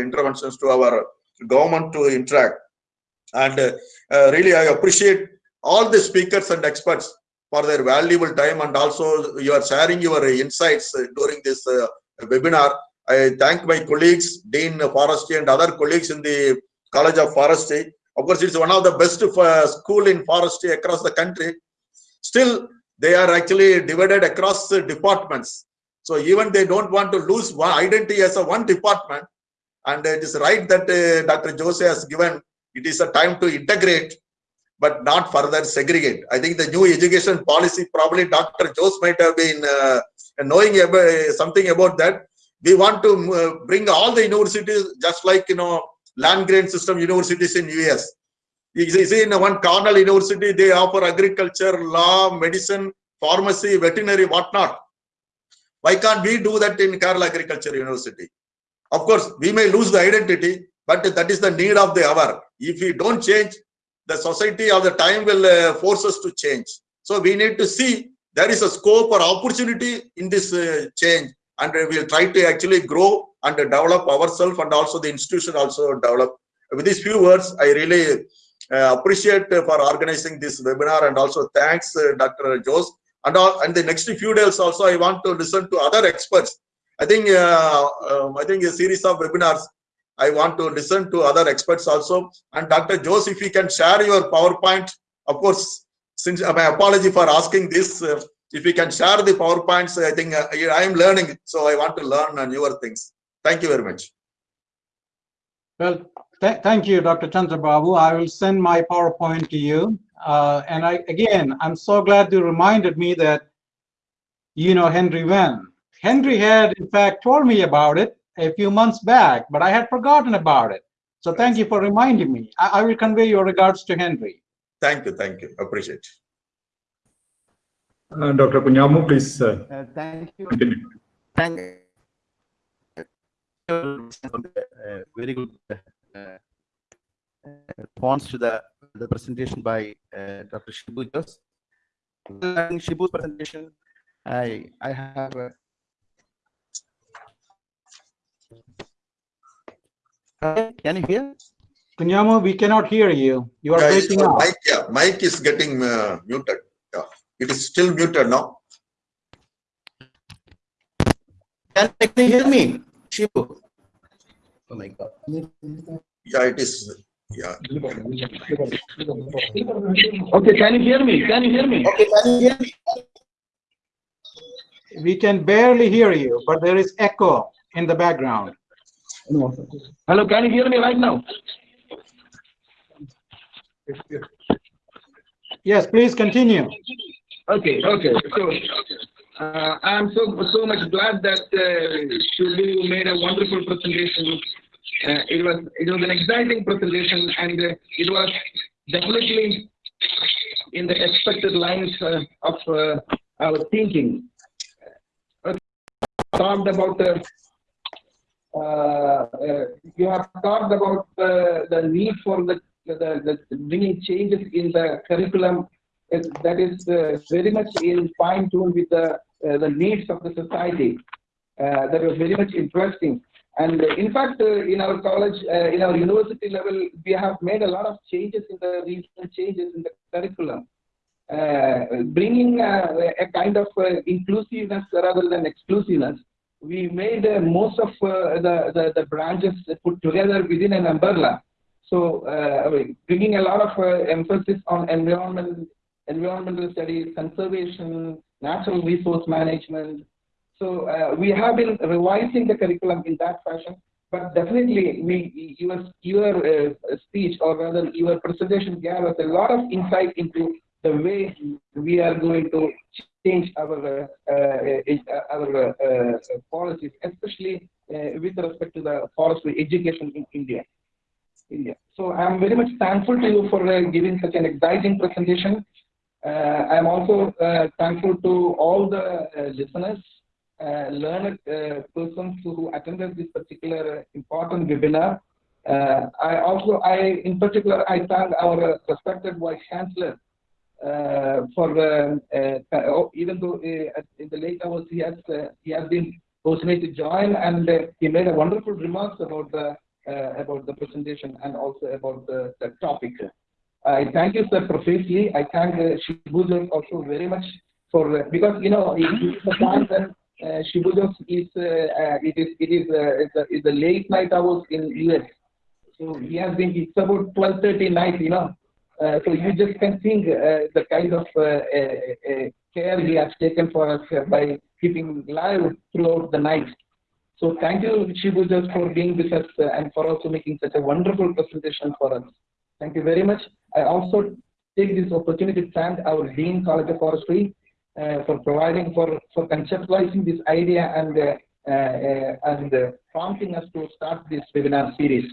interventions to our government to interact. And uh, uh, really, I appreciate all the speakers and experts for their valuable time and also you are sharing your insights during this webinar. I thank my colleagues, Dean Forestry and other colleagues in the College of Forestry. Of course, it's one of the best uh, school in forestry across the country. Still, they are actually divided across uh, departments. So even they don't want to lose one identity as a one department. And it is right that uh, Dr. Jose has given, it is a time to integrate, but not further segregate. I think the new education policy, probably Dr. Jose might have been uh, knowing about, something about that. We want to uh, bring all the universities, just like, you know, land grant system universities in US. You see in one Cornell University, they offer agriculture, law, medicine, pharmacy, veterinary, whatnot. Why can't we do that in Kerala Agriculture University? Of course, we may lose the identity, but that is the need of the hour. If we don't change, the society of the time will uh, force us to change. So we need to see there is a scope or opportunity in this uh, change, and we'll try to actually grow and develop ourselves and also the institution also develop. With these few words, I really uh, appreciate for organizing this webinar and also thanks uh, Dr. Jose. And, all, and the next few days also, I want to listen to other experts. I think uh, um, I think a series of webinars. I want to listen to other experts also. And Dr. Jose, if you can share your PowerPoint, of course, since uh, my apology for asking this, uh, if you can share the PowerPoints, I think uh, I am learning, so I want to learn uh, newer things. Thank you very much. Well, th- thank you, Dr. Chandrababu. I will send my PowerPoint to you. Uh, and I, again, I'm so glad you reminded me that you know Henry Nguyen. Henry had, in fact, told me about it a few months back, but I had forgotten about it. So thank you for reminding me. I, I will convey your regards to Henry. Thank you, thank you. Appreciate. Uh, Dr. Kunhamu, please uh, Uh, Thank you. continue. Thank you. Uh, Very good uh, uh, response to the, the presentation by uh, Dr. Shibu Jose. In Shibu's presentation, I, I have a Can you hear? Kunhamu, we cannot hear you. You are Yeah, it's breaking your up. mic, yeah, mic is getting uh, muted. Yeah, it is still muted now. Can can you hear me? Shibu? Oh my God. Yeah, it is. Yeah. Okay, can you hear me? Can you hear me? Okay, can you hear me? We can barely hear you, but there is echo in the background. Hello, can you hear me right now? Yes, please continue. Okay, okay. So, uh, I'm so so much glad that uh, made a wonderful presentation. Uh, it was it was an exciting presentation, and uh, it was definitely in the expected lines uh, of uh, our thinking. Uh, talked about the you have talked about uh, the need for the, the, the bringing changes in the curriculum that is uh, very much in fine tune with the, uh, the needs of the society. Uh, that was very much interesting. And in fact, in our college, in our university level, we have made a lot of changes in the recent changes in the curriculum. uh, bringing a kind of uh, inclusiveness rather than exclusiveness. We made most of the, the, the branches put together within an umbrella. So bringing a lot of emphasis on environment, environmental studies, conservation, natural resource management. So uh, we have been revising the curriculum in that fashion. But definitely, we, your, your uh, speech or rather your presentation gave us a lot of insight into the way we are going to change our uh, uh, our uh, policies, especially uh, with respect to the forestry education in India. India. So I'm very much thankful to you for uh, giving such an exciting presentation. Uh, I'm also uh, thankful to all the uh, listeners, uh, learned uh, persons who attended this particular uh, important webinar. I also, I in particular, I thank our respected Vice Chancellor for oh, even though in the late hours he has he has been fortunate to join and he made a wonderful remarks about the uh, about the presentation and also about the, the topic. I thank you, sir, profusely. I thank uh, also very much for uh, because you know it is the time when uh, is uh, uh, it is it is uh, it's, a, late night hours in US. So he has been it's about twelve thirty night, you know. Uh, so you just can think uh, the kind of care he has taken for us by keeping live throughout the night. So thank you, Shibuja, for being with us and for also making such a wonderful presentation for us. Thank you very much. I also take this opportunity to thank our Dean College of Forestry uh, for providing for for conceptualizing this idea and uh, uh, and prompting us to start this webinar series.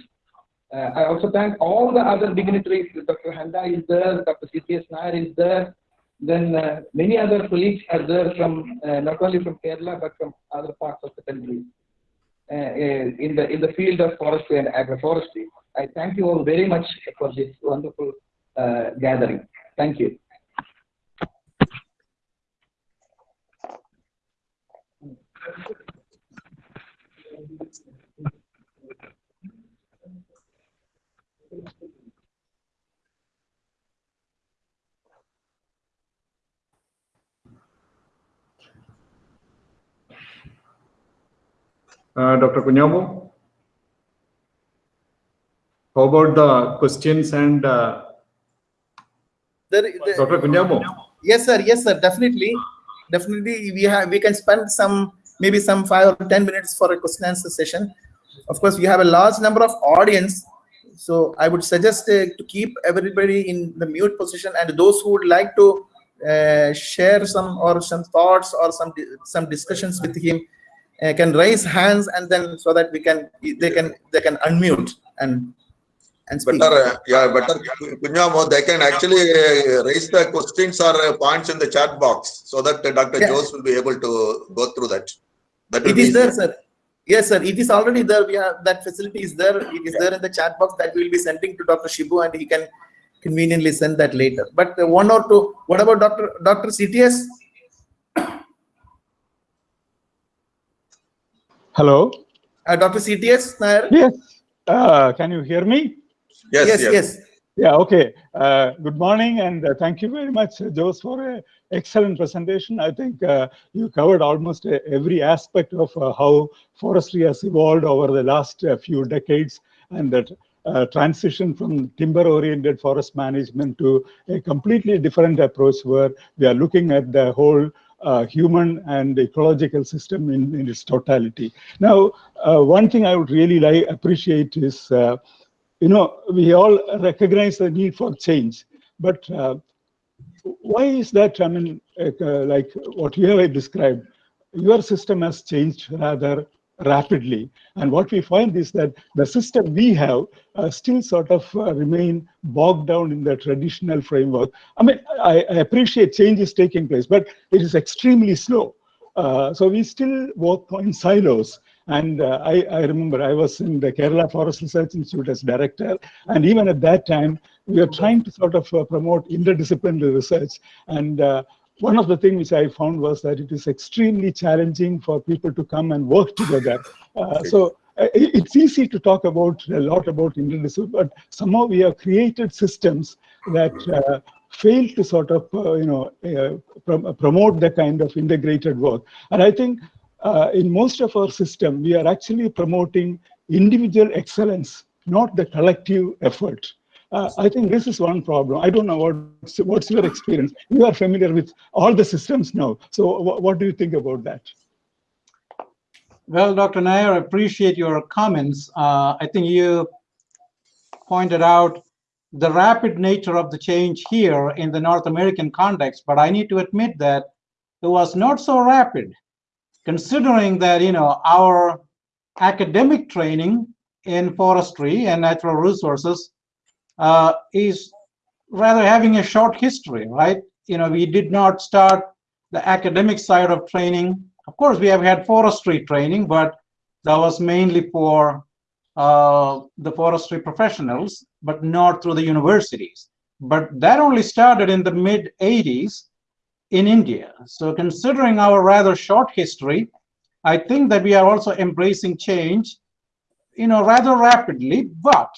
Uh, I also thank all the other dignitaries. Dr. Handa is there, Dr. CTS Nair is there. Then uh, many other colleagues are there from uh, not only from Kerala but from other parts of the country in the in the field of forestry and agroforestry. I thank you all very much for this wonderful gathering. Thank you. Uh, Dr. Kunhamu? How about the questions and, uh, There, there- Dr. Kunhamu? yes, sir. Yes, sir. Definitely, definitely. We have we can spend some maybe some five or ten minutes for a question answer session. Of course, we have a large number of audience, so I would suggest uh, to keep everybody in the mute position, and those who would like to uh, share some or some thoughts or some some discussions with him uh, can raise hands, and then so that we can they can they can unmute and and speak. Better, yeah, better, Kunhamu, they can actually uh, raise the questions or uh, points in the chat box so that Dr. Yeah. Jose will be able to go through that. That it is It there, easier. sir. Yes, sir. It is already there. We have that facility is there. It is there in the chat box that we will be sending to Dr. Shibu, and he can conveniently send that later. But uh, one or two. What about Dr. Dr. CTS? Hello. Uh, Dr. CTS Nair? Yes. Uh, can you hear me? Yes, yes, yes. yes. Yeah. Okay. Uh, good morning, and uh, thank you very much, uh, Jose, for an excellent presentation. I think uh, you covered almost uh, every aspect of uh, how forestry has evolved over the last uh, few decades, and that uh, transition from timber-oriented forest management to a completely different approach, where we are looking at the whole uh, human and ecological system in, in its totality. Now, uh, one thing I would really like appreciate is, uh, you know, we all recognize the need for change, but uh, why is that? I mean, like, uh, like what you have described, your system has changed rather rapidly. And what we find is that the system we have uh, still sort of uh, remain bogged down in the traditional framework. I mean, I, I appreciate change is taking place, but it is extremely slow. Uh, so we still work in silos. And uh, I, I remember I was in the Kerala Forest Research Institute as director. And even at that time, we were trying to sort of uh, promote interdisciplinary research. And uh, one of the things which I found was that it is extremely challenging for people to come and work together. Uh, so uh, it's easy to talk about a lot about interdisciplinary, but somehow we have created systems that uh, failed to sort of, uh, you know, uh, prom- promote the kind of integrated work. And I think uh, in most of our system, we are actually promoting individual excellence, not the collective effort. Uh, I think this is one problem. I don't know what's, what's your experience. You are familiar with all the systems now. So what do you think about that? Well, Dr. Nair, I appreciate your comments. Uh, I think you pointed out the rapid nature of the change here in the North American context, but I need to admit that it was not so rapid, considering that, you know, our academic training in forestry and natural resources uh, is rather having a short history, right? You know, we did not start the academic side of training. Of course, we have had forestry training, but that was mainly for uh, the forestry professionals, but not through the universities. But that only started in the mid 80s in India. So considering our rather short history, I think that we are also embracing change, you know, rather rapidly, but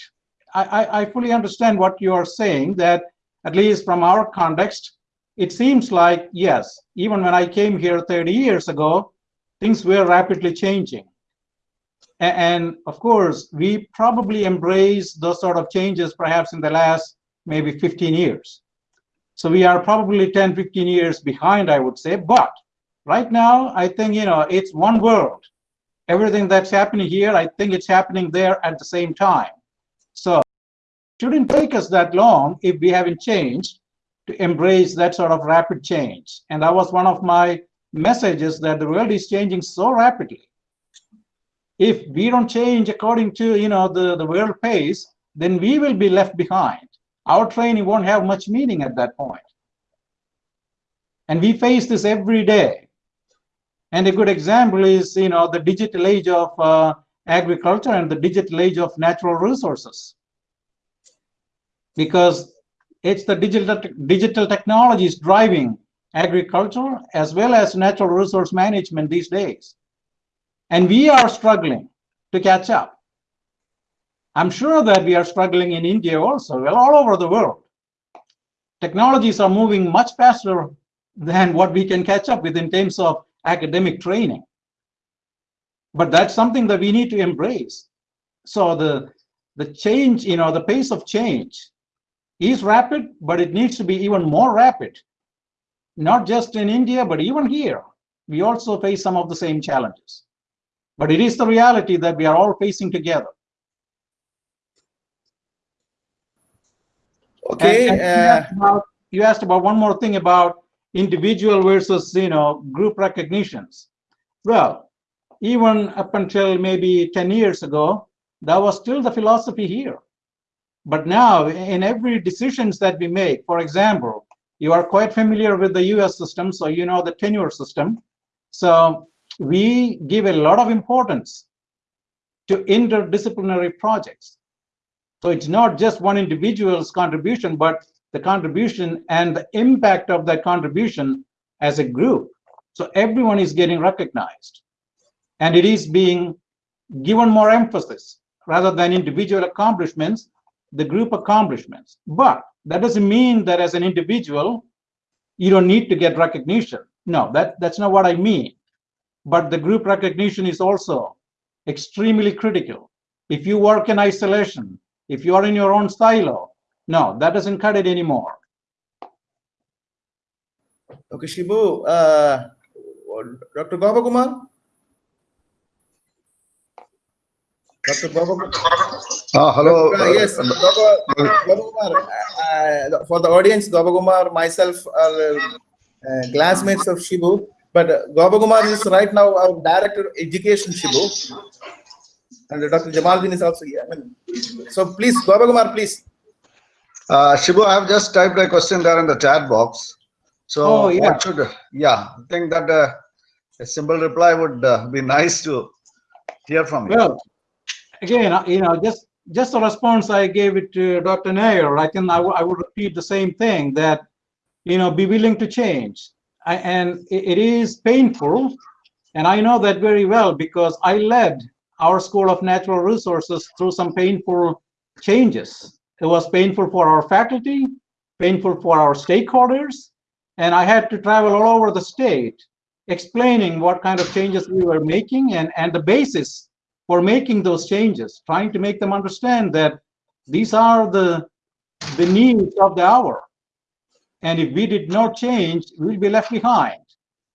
I, I, fully understand what you are saying that at least from our context, it seems like, yes, even when I came here 30 years ago, things were rapidly changing. And of course, we probably embrace those sort of changes perhaps in the last maybe 15 years. So we are probably 10, 15 years behind, I would say. But right now, I think, you know, it's one world. Everything that's happening here, I think it's happening there at the same time. So shouldn't take us that long if we haven't changed to embrace that sort of rapid change. And that was one of my messages that the world is changing so rapidly. If we don't change according to you know the, the world pace, then we will be left behind. Our training won't have much meaning at that point. And we face this every day. And a good example is you know the digital age of uh, agriculture and the digital age of natural resources because it's the digital digital technologies driving agriculture as well as natural resource management these days and we are struggling to catch up i'm sure that we are struggling in india also well all over the world technologies are moving much faster than what we can catch up with in terms of academic training but that's something that we need to embrace so the the change you know the pace of change is rapid, but it needs to be even more rapid. Not just in India, but even here. We also face some of the same challenges. But it is the reality that we are all facing together. Okay, And- and you uh, asked about- You asked about one more thing about individual versus, you know, group recognitions. Well, even up until maybe 10 years ago, that was still the philosophy here. But now, in every decisions that we make, for example, you are quite familiar with the US system, so you know the tenure system. So we give a lot of importance to interdisciplinary projects. So it's not just one individual's contribution, but the contribution and the impact of that contribution as a group. So everyone is getting recognized. And it is being given more emphasis rather than individual accomplishments, the group accomplishments. But that doesn't mean that as an individual, you don't need to get recognition. No, that, that's not what I mean. But the group recognition is also extremely critical. If you work in isolation, if you are in your own silo, no, that doesn't cut it anymore. okay, Shibu, uh, Dr. Gopakumar? Dr. Gopakumar? Ah, hello. Uh, yes, Gopa- Gopakumar, uh, for the audience, Gopakumar, myself are uh, classmates of Shibu, but uh, Gopakumar is right now our Director of Education, Shibu. And Dr. Jamaluddin is also here. I mean, So please, Gopakumar, please. Uh, Shibu, I have just typed a question there in the chat box. So Oh, yeah. what should, yeah, I think that uh, a simple reply would uh, be nice to hear from you. Well, again, uh, you know, just, just the response I gave it to Dr. Nair, I think I would, I would repeat the same thing that, you know, be willing to change. I, and it, it is painful. And I know that very well because I led our School of Natural Resources through some painful changes. It was painful for our faculty. painful for our stakeholders. And I had to travel all over the state explaining what kind of changes we were making and, and the basis for making those changes, trying to make them understand that these are the, the needs of the hour. And if we did not change, we'll be left behind.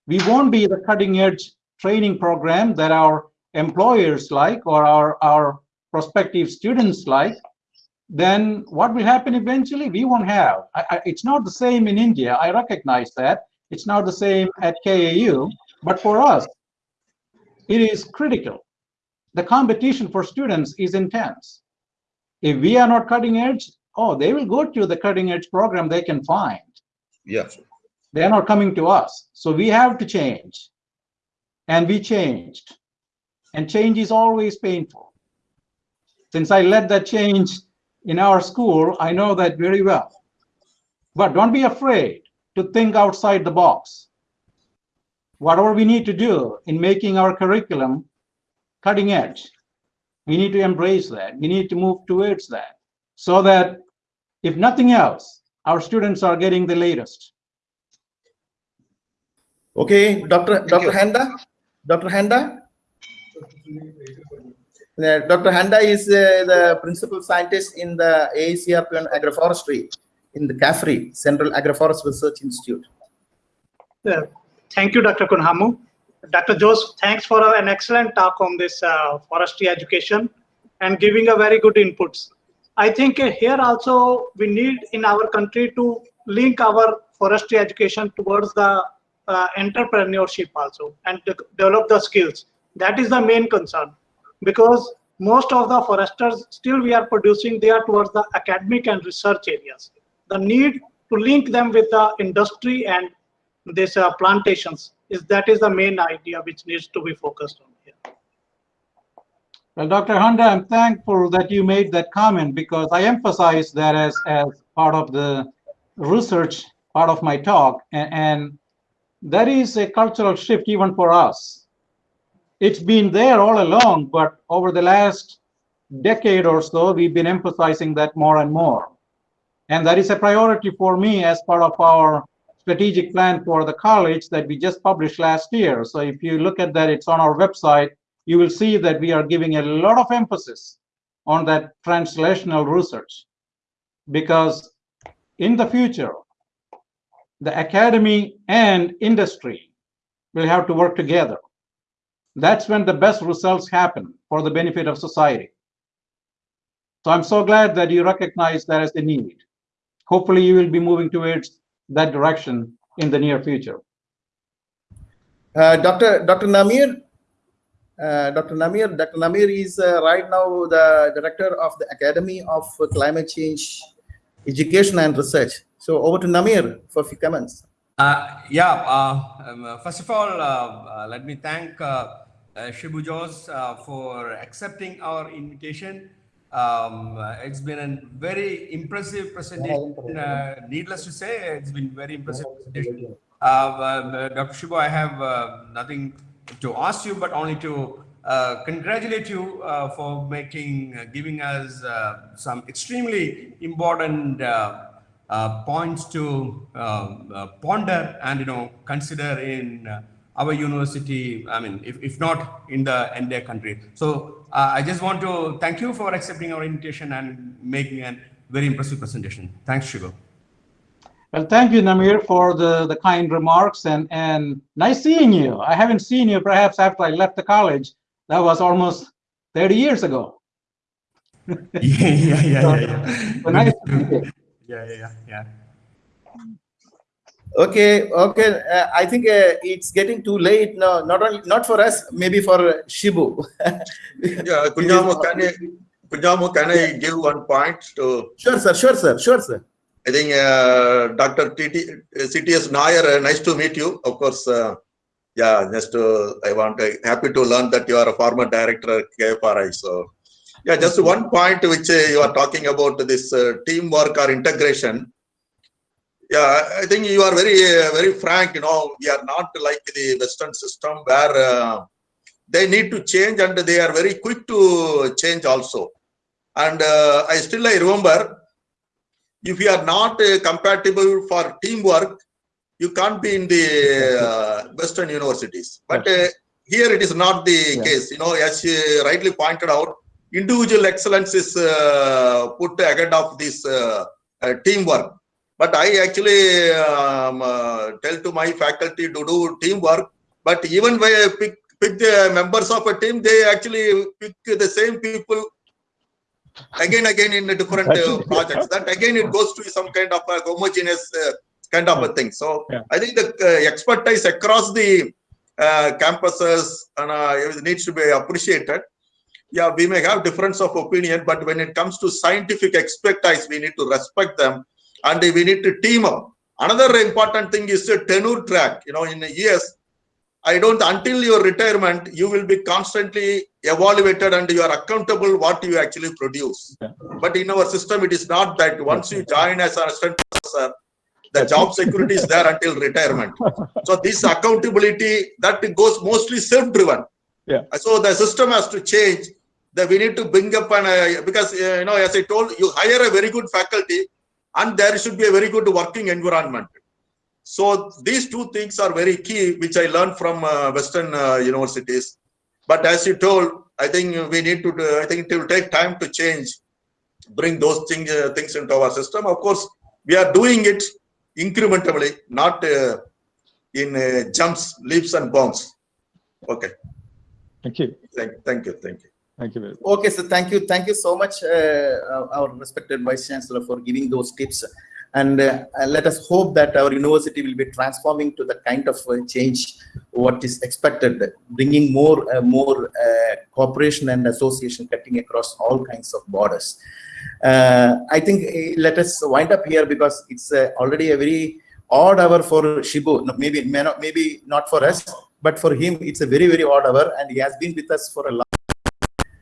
We won't be the cutting edge training program that our employers like or our, our prospective students like, then what will happen eventually? We won't have. I, I, it's not the same in India. I recognize that. It's not the same at KAU, but for us, it is critical. The competition for students is intense. If we are not cutting edge, oh, they will go to the cutting edge program they can find. Yeah. They are not coming to us. So we have to change. And we changed. And change is always painful. Since I led that change in our school, I know that very well. But don't be afraid to think outside the box. Whatever we need to do in making our curriculum cutting edge, we need to embrace that. We need to move towards that so that if nothing else, our students are getting the latest. Okay, Dr. Dr. you. Handa, Dr. Handa. Uh, Dr. Handa is uh, the principal scientist in the AICRP on agroforestry in the CAFRI, Central Agroforest Research Institute. Thank you, Dr. Kunhamu. Dr. Jose, thanks for an excellent talk on this uh, forestry education and giving a very good inputs. I think uh, here also we need in our country to link our forestry education towards the uh, entrepreneurship also and de- develop the skills. That is the main concern because most of the foresters still we are producing they are towards the academic and research areas. The need to link them with the industry and this uh, plantations is that is the main idea which needs to be focused on here. Well, Dr. Handa, I'm thankful that you made that comment because I emphasized that as, as part of the research part of my talk. And, and that is a cultural shift even for us. It's been there all along, but over the last decade or so, we've been emphasizing that more and more. And that is a priority for me as part of our strategic plan for the college that we just published last year. So if you look at that, it's on our website. You will see that we are giving a lot of emphasis on that translational research because in the future, the academy and industry will have to work together. That's when the best results happen for the benefit of society. So I'm so glad that you recognize that as the need. Hopefully you will be moving towards that direction in the near future. Uh, Dr. Dr. Nameer, uh, Dr. Nameer, Dr. Nameer is uh, right now the director of the Academy of Climate Change Education and Research. So over to Nameer for a few comments. Uh, yeah, uh, um, uh, first of all, uh, uh, let me thank uh, uh, Shibu Jose uh, for accepting our invitation. Um, it's been a very impressive presentation. Uh, needless to say, it's been very impressive presentation. Uh, uh, Dr. Shibu, I have uh, nothing to ask you, but only to uh, congratulate you uh, for making, uh, giving us uh, some extremely important points to um, uh, ponder and you know consider in uh, our university. I mean, if, if not in the entire country. So uh, I just want to thank you for accepting our invitation and making a very impressive presentation. Thanks, Shiva. Well, thank you, Nameer, for the, the kind remarks and, and nice seeing you. I haven't seen you perhaps after I left the college. That was almost 30 years ago. yeah, yeah, yeah, yeah, yeah. So nice to meet you. Yeah, yeah, yeah, yeah. Okay, okay. Uh, I think uh, it's getting too late now. Not only not for us, maybe for Shibu. Yeah, Kunhamu, can I, Kunhamu, can I give one point to, Sure, sir. Sure, sir. Sure, sir. I think, uh, Dr. TT, uh, CTS Nair, uh, nice to meet you. Of course, uh, yeah, just uh, I want, to happy to learn that you are a former director at KFRI. So, yeah, just one point which uh, you are talking about this uh, teamwork or integration. Yeah, I think you are very, uh, very frank. You know, we are not like the Western system where uh, they need to change and they are very quick to change also. And uh, I still I remember if you are not uh, compatible for teamwork, you can't be in the uh, Western universities. But uh, here it is not the Yeah. case. You know, as you rightly pointed out, individual excellence is uh, put ahead of this uh, uh, teamwork. But I actually um, uh, tell to my faculty to do teamwork. But even when I pick pick the members of a team, they actually pick the same people again again in the different uh, projects. That again it goes to some kind of a homogeneous uh, kind of a thing. So Yeah. I think the uh, expertise across the uh, campuses and uh, it needs to be appreciated. Yeah, we may have difference of opinion, but when it comes to scientific expertise, we need to respect them and we need to team up. Another important thing is the tenure track. You know, in the years, I don't until your retirement, you will be constantly evaluated and you are accountable what you actually produce. Yeah. But in our system, it is not that. Once you join as an assistant professor, the job security is there until retirement. So this accountability that goes mostly self-driven. Yeah. So the system has to change. That we need to bring up and uh, because uh, you know, as I told you, hire a very good faculty, and there should be a very good working environment. So these two things are very key, which I learned from uh, Western uh, universities. But as you told, I think we need to. do- I think it will take time to change, bring those things uh, things into our system. Of course, we are doing it incrementally, not uh, in uh, jumps, leaps, and bounds. Okay. Thank you. Thank, thank you. Thank you. Thank you. Okay, so thank you, thank you so much, uh, our respected Vice Chancellor for giving those tips. And uh, let us hope that our university will be transforming to the kind of uh, change what is expected, bringing more, uh, more uh, cooperation and association cutting across all kinds of borders. Uh, I think uh, let us wind up here because it's uh, already a very odd hour for Shibu. No, Maybe, may not, maybe not for us, but for him, it's a very, very odd hour and he has been with us for a long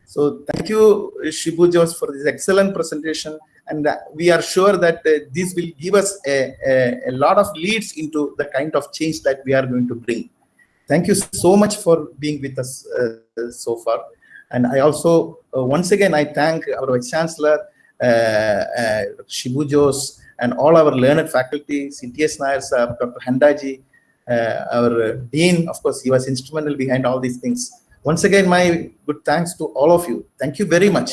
so thank you, Shibu Jose, for this excellent presentation. And uh, we are sure that uh, this will give us a, a, a lot of leads into the kind of change that we are going to bring. Thank you so much for being with us uh, so far. And I also, uh, once again, I thank our Vice Chancellor, uh, uh, Shibu Jose, and all our learned faculty, CTS Nair, Dr. Handaji, uh, our Dean, of course, he was instrumental behind all these things. Once again, my good thanks to all of you. Thank you very much.